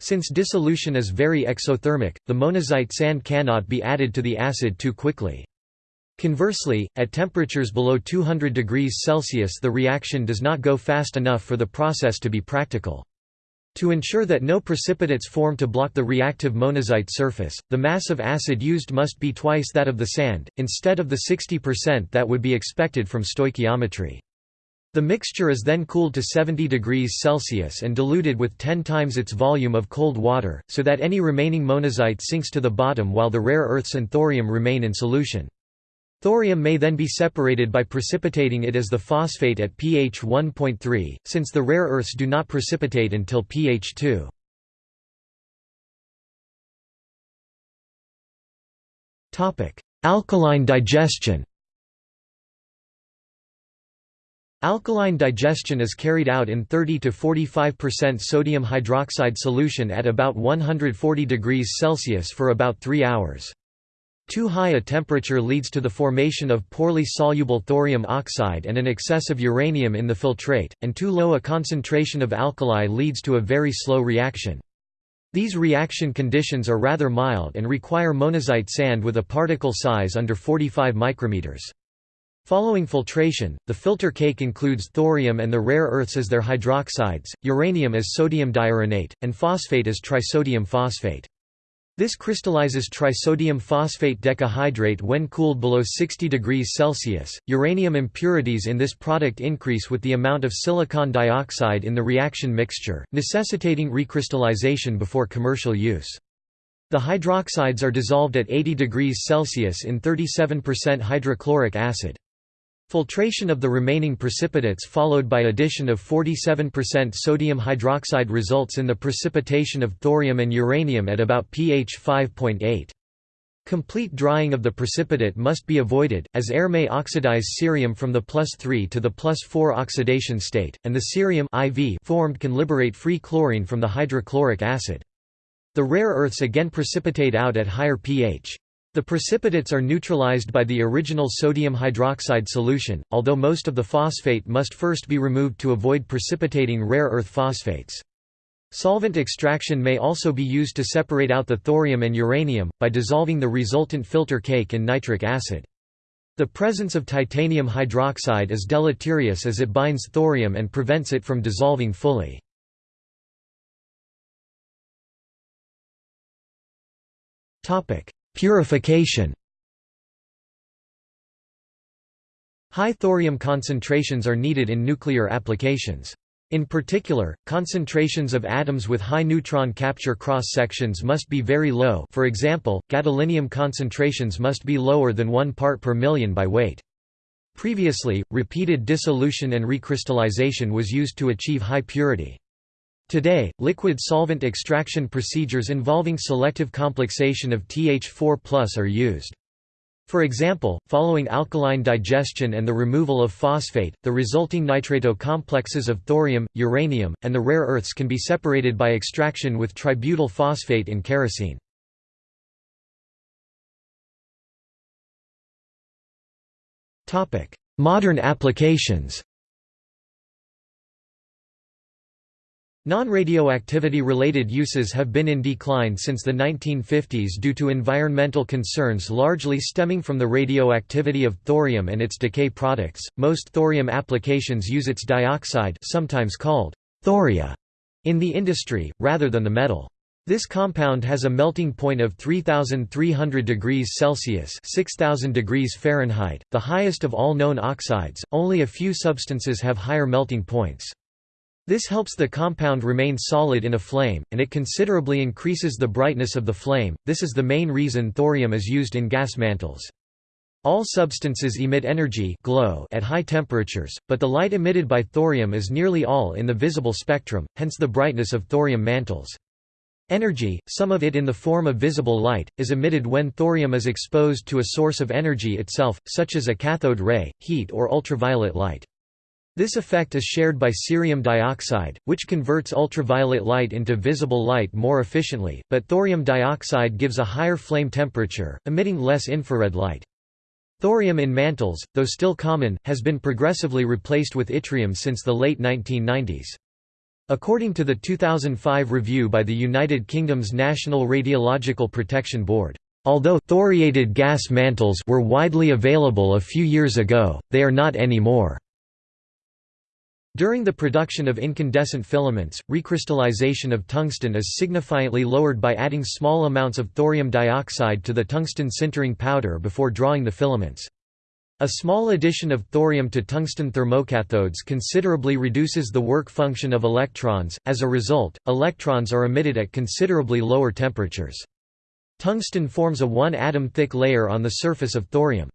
Since dissolution is very exothermic, the monazite sand cannot be added to the acid too quickly. Conversely, at temperatures below 200 degrees Celsius the reaction does not go fast enough for the process to be practical. To ensure that no precipitates form to block the reactive monazite surface, the mass of acid used must be twice that of the sand, instead of the 60% that would be expected from stoichiometry. The mixture is then cooled to 70 degrees Celsius and diluted with 10 times its volume of cold water, so that any remaining monazite sinks to the bottom while the rare earths and thorium remain in solution. Thorium may then be separated by precipitating it as the phosphate at pH 1.3, since the rare earths do not precipitate until pH 2. Alkaline digestion Alkaline digestion is carried out in 30 to 45% sodium hydroxide solution at about 140 degrees Celsius for about 3 hours. Too high a temperature leads to the formation of poorly soluble thorium oxide and an excess of uranium in the filtrate, and too low a concentration of alkali leads to a very slow reaction. These reaction conditions are rather mild and require monazite sand with a particle size under 45 micrometers. Following filtration, the filter cake includes thorium and the rare earths as their hydroxides, uranium as sodium diuranate, and phosphate as trisodium phosphate. This crystallizes trisodium phosphate decahydrate when cooled below 60 degrees Celsius. Uranium impurities in this product increase with the amount of silicon dioxide in the reaction mixture, necessitating recrystallization before commercial use. The hydroxides are dissolved at 80 degrees Celsius in 37% hydrochloric acid. Filtration of the remaining precipitates followed by addition of 47% sodium hydroxide results in the precipitation of thorium and uranium at about pH 5.8. Complete drying of the precipitate must be avoided, as air may oxidize cerium from the plus 3 to the plus 4 oxidation state, and the cerium IV formed can liberate free chlorine from the hydrochloric acid. The rare earths again precipitate out at higher pH. The precipitates are neutralized by the original sodium hydroxide solution, although most of the phosphate must first be removed to avoid precipitating rare earth phosphates. Solvent extraction may also be used to separate out the thorium and uranium, by dissolving the resultant filter cake in nitric acid. The presence of titanium hydroxide is deleterious as it binds thorium and prevents it from dissolving fully. Purification High thorium concentrations are needed in nuclear applications. In particular, concentrations of atoms with high neutron capture cross-sections must be very low for example, gadolinium concentrations must be lower than 1 part per million by weight. Previously, repeated dissolution and recrystallization was used to achieve high purity. Today, liquid solvent extraction procedures involving selective complexation of TH4 are used. For example, following alkaline digestion and the removal of phosphate, the resulting nitrato complexes of thorium, uranium, and the rare earths can be separated by extraction with tributyl phosphate in kerosene. Modern applications Non-radioactivity-related uses have been in decline since the 1950s due to environmental concerns largely stemming from the radioactivity of thorium and its decay products. Most thorium applications use its dioxide, sometimes called thoria, in the industry rather than the metal. This compound has a melting point of 3300 degrees Celsius, 6000 degrees Fahrenheit, the highest of all known oxides. Only a few substances have higher melting points. This helps the compound remain solid in a flame, and it considerably increases the brightness of the flame. This is the main reason thorium is used in gas mantles. All substances emit energy glow at high temperatures, but the light emitted by thorium is nearly all in the visible spectrum, hence the brightness of thorium mantles. Energy, some of it in the form of visible light, is emitted when thorium is exposed to a source of energy itself, such as a cathode ray, heat or ultraviolet light. This effect is shared by cerium dioxide, which converts ultraviolet light into visible light more efficiently, but thorium dioxide gives a higher flame temperature, emitting less infrared light. Thorium in mantles, though still common, has been progressively replaced with yttrium since the late 1990s. According to the 2005 review by the United Kingdom's National Radiological Protection Board, although thoriated gas mantles were widely available a few years ago, they are not anymore. During the production of incandescent filaments, recrystallization of tungsten is significantly lowered by adding small amounts of thorium dioxide to the tungsten sintering powder before drawing the filaments. A small addition of thorium to tungsten thermocathodes considerably reduces the work function of electrons, as a result, electrons are emitted at considerably lower temperatures. Tungsten forms a one-atom thick layer on the surface of thorium.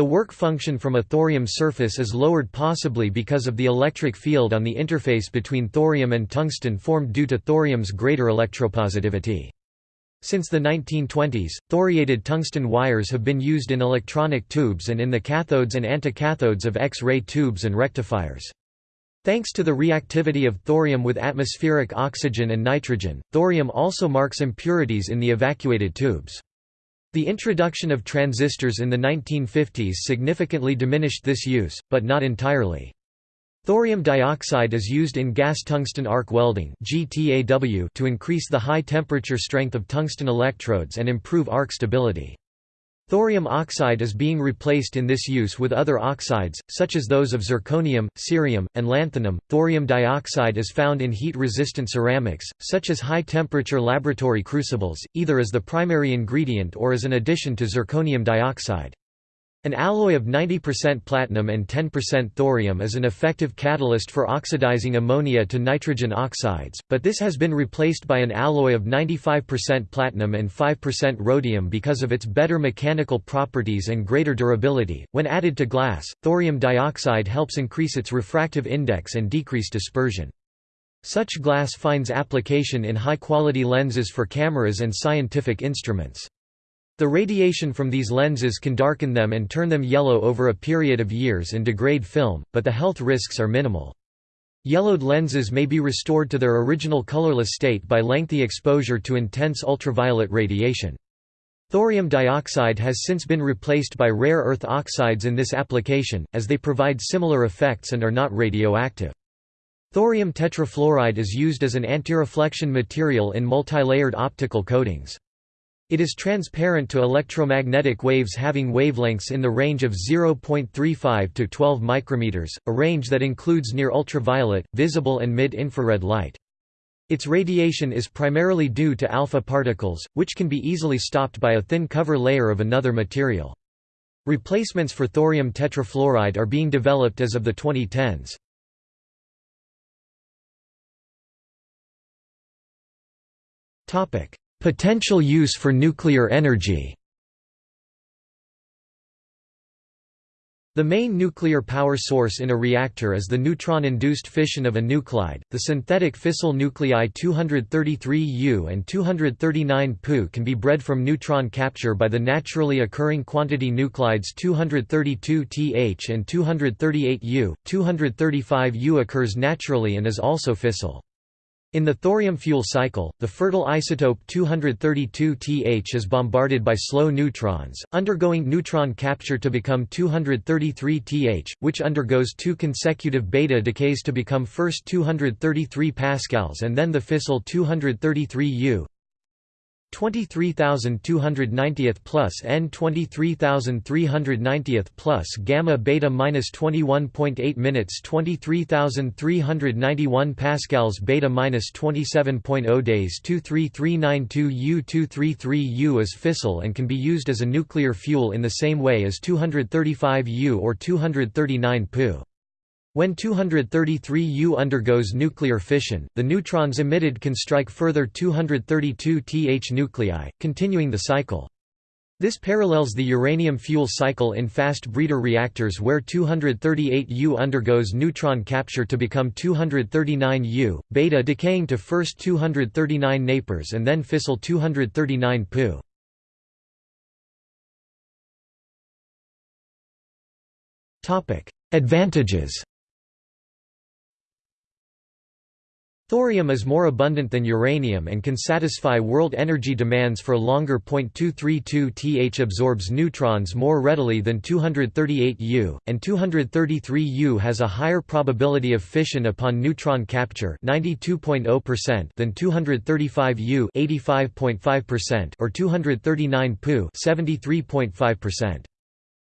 The work function from a thorium surface is lowered possibly because of the electric field on the interface between thorium and tungsten formed due to thorium's greater electropositivity. Since the 1920s, thoriated tungsten wires have been used in electronic tubes and in the cathodes and anticathodes of X-ray tubes and rectifiers. Thanks to the reactivity of thorium with atmospheric oxygen and nitrogen, thorium also marks impurities in the evacuated tubes. The introduction of transistors in the 1950s significantly diminished this use, but not entirely. Thorium dioxide is used in gas tungsten arc welding to increase the high temperature strength of tungsten electrodes and improve arc stability. Thorium oxide is being replaced in this use with other oxides, such as those of zirconium, cerium, and lanthanum. Thorium dioxide is found in heat resistant ceramics, such as high temperature laboratory crucibles, either as the primary ingredient or as an addition to zirconium dioxide. An alloy of 90% platinum and 10% thorium is an effective catalyst for oxidizing ammonia to nitrogen oxides, but this has been replaced by an alloy of 95% platinum and 5% rhodium because of its better mechanical properties and greater durability. When added to glass, thorium dioxide helps increase its refractive index and decrease dispersion. Such glass finds application in high-quality lenses for cameras and scientific instruments. The radiation from these lenses can darken them and turn them yellow over a period of years and degrade film, but the health risks are minimal. Yellowed lenses may be restored to their original colorless state by lengthy exposure to intense ultraviolet radiation. Thorium dioxide has since been replaced by rare earth oxides in this application, as they provide similar effects and are not radioactive. Thorium tetrafluoride is used as an antireflection material in multilayered optical coatings. It is transparent to electromagnetic waves having wavelengths in the range of 0.35 to 12 micrometers, a range that includes near ultraviolet, visible and mid-infrared light. Its radiation is primarily due to alpha particles, which can be easily stopped by a thin cover layer of another material. Replacements for thorium tetrafluoride are being developed as of the 2010s. Potential use for nuclear energy The main nuclear power source in a reactor is the neutron-induced fission of a nuclide. The synthetic fissile nuclei 233U and 239Pu can be bred from neutron capture by the naturally occurring quantity nuclides 232Th and 238U. 235U occurs naturally and is also fissile. In the thorium fuel cycle, the fertile isotope 232Th is bombarded by slow neutrons, undergoing neutron capture to become 233Th, which undergoes two consecutive beta decays to become first 233 pascals and then the fissile 233U. 23290th plus n 23390th plus gamma beta minus 21.8 minutes 23391 pascals beta minus 27.0 days 23392 U 233 U is fissile and can be used as a nuclear fuel in the same way as 235 U or 239 Pu. When 233U undergoes nuclear fission, the neutrons emitted can strike further 232 Th nuclei, continuing the cycle. This parallels the uranium fuel cycle in fast breeder reactors where 238U undergoes neutron capture to become 239U, beta decaying to first 239 napers and then fissile 239 Pu. Advantages Thorium is more abundant than uranium and can satisfy world energy demands for longer. 232 Th absorbs neutrons more readily than 238 U, and 233 U has a higher probability of fission upon neutron capture 92.0% than 235 U 85.5% or 239 Pu 73.5%.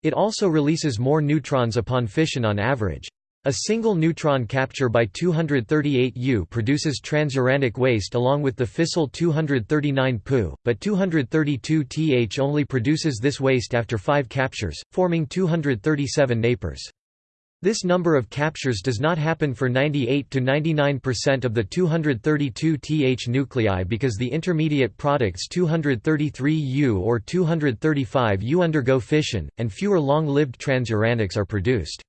It also releases more neutrons upon fission on average. A single neutron capture by 238U produces transuranic waste along with the fissile 239 Pu, but 232Th only produces this waste after 5 captures, forming 237 napers. This number of captures does not happen for 98 to 99% of the 232Th nuclei because the intermediate products 233U or 235U undergo fission, and fewer long-lived transuranics are produced.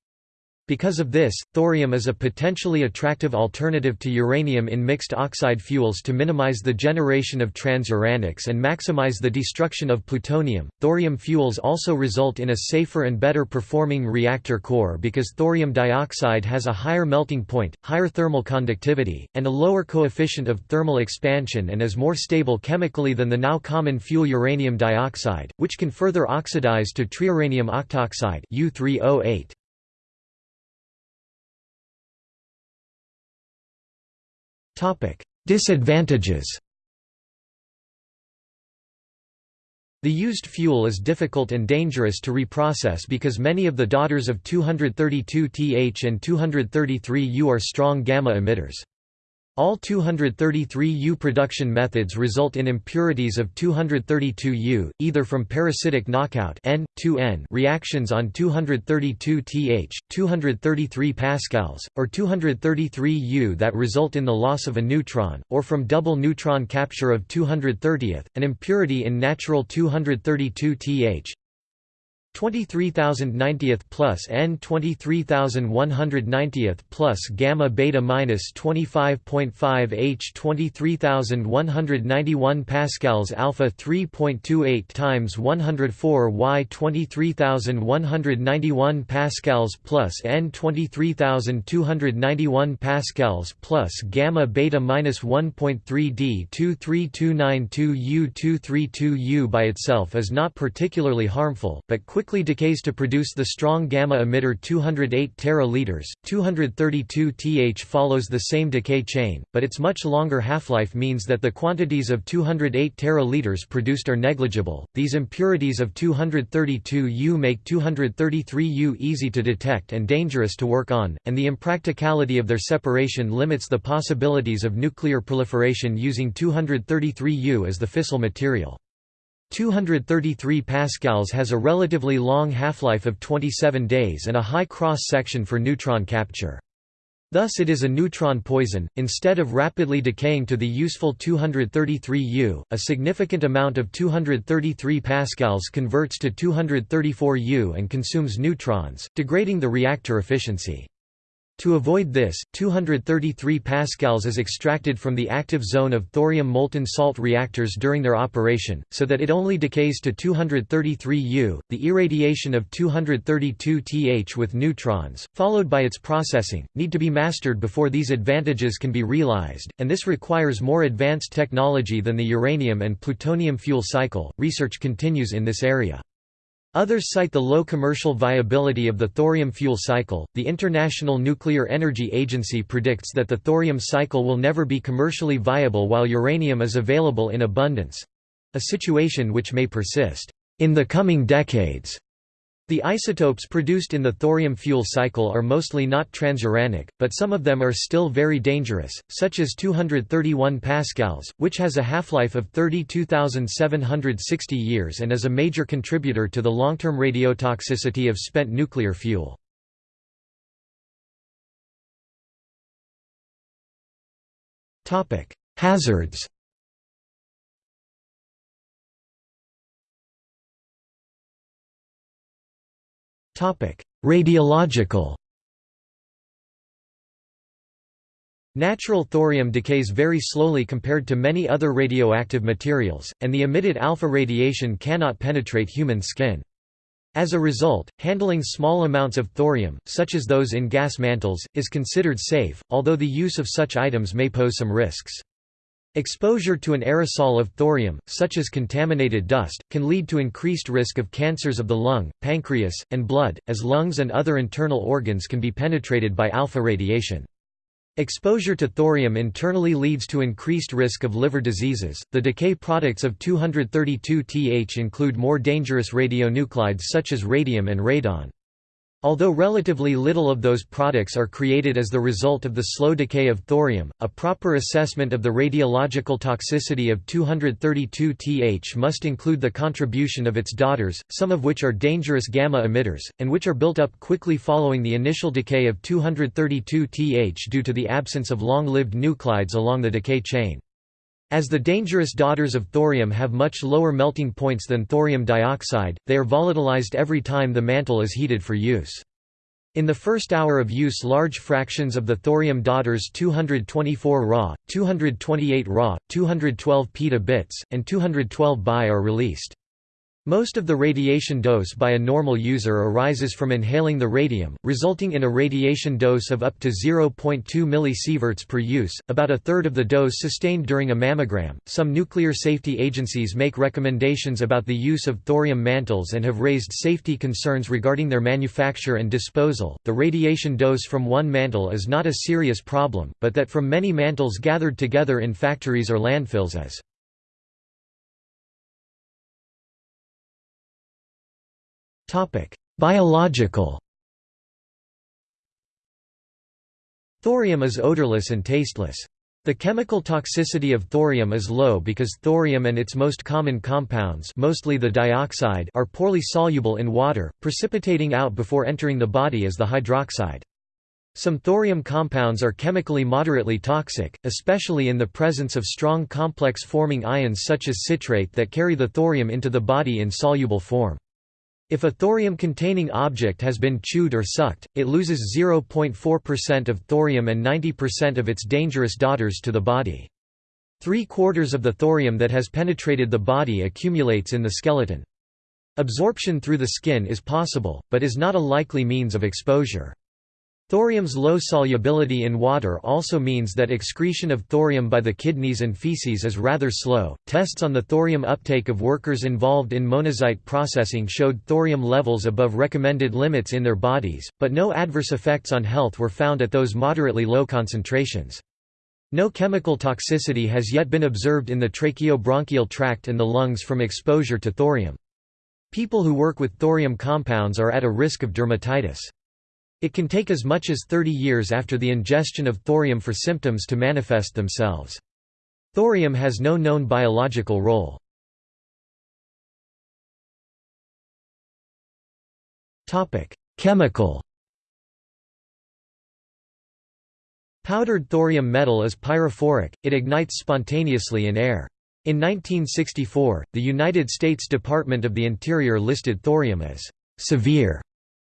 Because of this, thorium is a potentially attractive alternative to uranium in mixed oxide fuels to minimize the generation of transuranics and maximize the destruction of plutonium. Thorium fuels also result in a safer and better performing reactor core because thorium dioxide has a higher melting point, higher thermal conductivity, and a lower coefficient of thermal expansion and is more stable chemically than the now common fuel uranium dioxide, which can further oxidize to triuranium octoxide U3O8. Disadvantages The used fuel is difficult and dangerous to reprocess because many of the daughters of 232Th and 233U are strong gamma emitters. All 233U production methods result in impurities of 232U, either from parasitic knockout N, 2N reactions on 232Th, 233 pascals, or 233U that result in the loss of a neutron, or from double neutron capture of 230th, an impurity in natural 232Th, 23,090th plus N 23,190th plus gamma beta minus 25.5 H 23,191 pascals alpha 3.28 times 104 Y 23,191 pascals plus N 23,291 pascals plus gamma beta minus 1.3 D 23292 U 232 U by itself is not particularly harmful, but quickly decays to produce the strong gamma emitter 208 teraliters. 232 Th follows the same decay chain, but its much longer half-life means that the quantities of 208 teraliters produced are negligible. These impurities of 232U make 233U easy to detect and dangerous to work on, and the impracticality of their separation limits the possibilities of nuclear proliferation using 233U as the fissile material. 233 pascals has a relatively long half-life of 27 days and a high cross-section for neutron capture. Thus it is a neutron poison. Instead of rapidly decaying to the useful 233 U, a significant amount of 233 pascals converts to 234 U and consumes neutrons, degrading the reactor efficiency. To avoid this, 233 pascals is extracted from the active zone of thorium molten salt reactors during their operation, so that it only decays to 233 U. The irradiation of 232 Th with neutrons, followed by its processing, need to be mastered before these advantages can be realized, and this requires more advanced technology than the uranium and plutonium fuel cycle. Research continues in this area. Others cite the low commercial viability of the thorium fuel cycle. The International Nuclear Energy Agency predicts that the thorium cycle will never be commercially viable while uranium is available in abundance a situation which may persist in the coming decades. The isotopes produced in the thorium fuel cycle are mostly not transuranic, but some of them are still very dangerous, such as 231 pascals, which has a half-life of 32,760 years and is a major contributor to the long-term radiotoxicity of spent nuclear fuel. Hazards Radiological Natural thorium decays very slowly compared to many other radioactive materials, and the emitted alpha radiation cannot penetrate human skin. As a result, handling small amounts of thorium, such as those in gas mantles, is considered safe, although the use of such items may pose some risks. Exposure to an aerosol of thorium, such as contaminated dust, can lead to increased risk of cancers of the lung, pancreas, and blood, as lungs and other internal organs can be penetrated by alpha radiation. Exposure to thorium internally leads to increased risk of liver diseases. The decay products of 232Th include more dangerous radionuclides such as radium and radon. Although relatively little of those products are created as the result of the slow decay of thorium, a proper assessment of the radiological toxicity of 232Th must include the contribution of its daughters, some of which are dangerous gamma emitters, and which are built up quickly following the initial decay of 232Th due to the absence of long-lived nuclides along the decay chain. As the dangerous daughters of thorium have much lower melting points than thorium dioxide, they are volatilized every time the mantle is heated for use. In the first hour of use large fractions of the thorium daughters 224 Ra, 228 Ra, 212 peta bits, and 212 Bi are released. Most of the radiation dose by a normal user arises from inhaling the radium, resulting in a radiation dose of up to 0.2 mSv per use, about a third of the dose sustained during a mammogram. Some nuclear safety agencies make recommendations about the use of thorium mantles and have raised safety concerns regarding their manufacture and disposal. The radiation dose from one mantle is not a serious problem, but that from many mantles gathered together in factories or landfills is. Topic: Biological. Thorium is odorless and tasteless. The chemical toxicity of thorium is low because thorium and its most common compounds mostly the dioxide are poorly soluble in water, precipitating out before entering the body as the hydroxide. Some thorium compounds are chemically moderately toxic, especially in the presence of strong complex forming ions such as citrate that carry the thorium into the body in soluble form. If a thorium-containing object has been chewed or sucked, it loses 0.4% of thorium and 90% of its dangerous daughters to the body. Three-quarters of the thorium that has penetrated the body accumulates in the skeleton. Absorption through the skin is possible, but is not a likely means of exposure. Thorium's low solubility in water also means that excretion of thorium by the kidneys and feces is rather slow. Tests on the thorium uptake of workers involved in monazite processing showed thorium levels above recommended limits in their bodies, but no adverse effects on health were found at those moderately low concentrations. No chemical toxicity has yet been observed in the tracheobronchial tract and the lungs from exposure to thorium. People who work with thorium compounds are at a risk of dermatitis. It can take as much as 30 years after the ingestion of thorium for symptoms to manifest themselves. Thorium has no known biological role. Chemical Powdered thorium metal is pyrophoric, it ignites spontaneously in air. In 1964, the United States Department of the Interior listed thorium as «severe»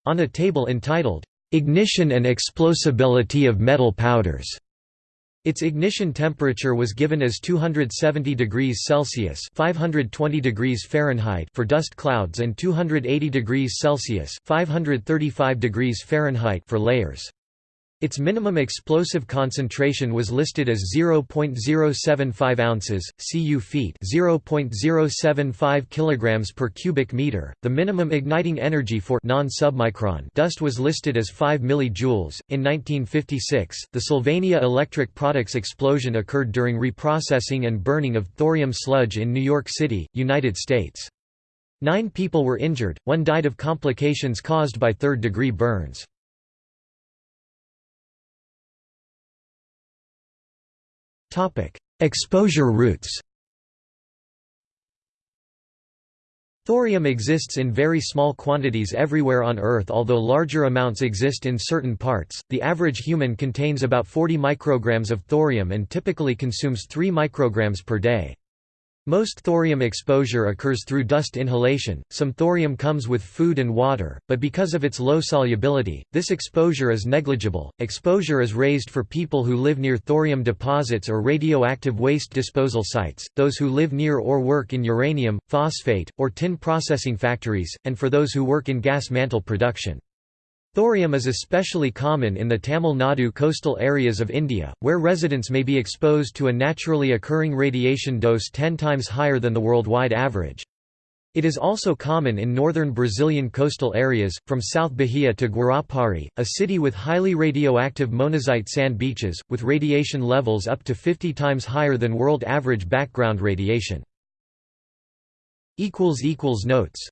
on a table entitled Ignition and explosibility of metal powders. Its ignition temperature was given as 270 degrees Celsius (520 degrees Fahrenheit) for dust clouds and 280 degrees Celsius (535 degrees Fahrenheit) for layers. Its minimum explosive concentration was listed as 0.075 ounces, cu feet, 0.075 kilograms per cubic meter. The minimum igniting energy for non-submicron dust was listed as 5 millijoules. In 1956, the Sylvania Electric Products explosion occurred during reprocessing and burning of thorium sludge in New York City, United States. Nine people were injured, one died of complications caused by third-degree burns. Topic: Exposure routes. Thorium exists in very small quantities everywhere on Earth although larger amounts exist in certain parts. The average human contains about 40 micrograms of thorium and typically consumes 3 micrograms per day. Most thorium exposure occurs through dust inhalation, some thorium comes with food and water, but because of its low solubility, this exposure is negligible. Exposure is raised for people who live near thorium deposits or radioactive waste disposal sites, those who live near or work in uranium, phosphate, or tin processing factories, and for those who work in gas mantle production. Thorium is especially common in the Tamil Nadu coastal areas of India, where residents may be exposed to a naturally occurring radiation dose 10 times higher than the worldwide average. It is also common in northern Brazilian coastal areas, from South Bahia to Guarapari, a city with highly radioactive monazite sand beaches, with radiation levels up to 50 times higher than world average background radiation. Notes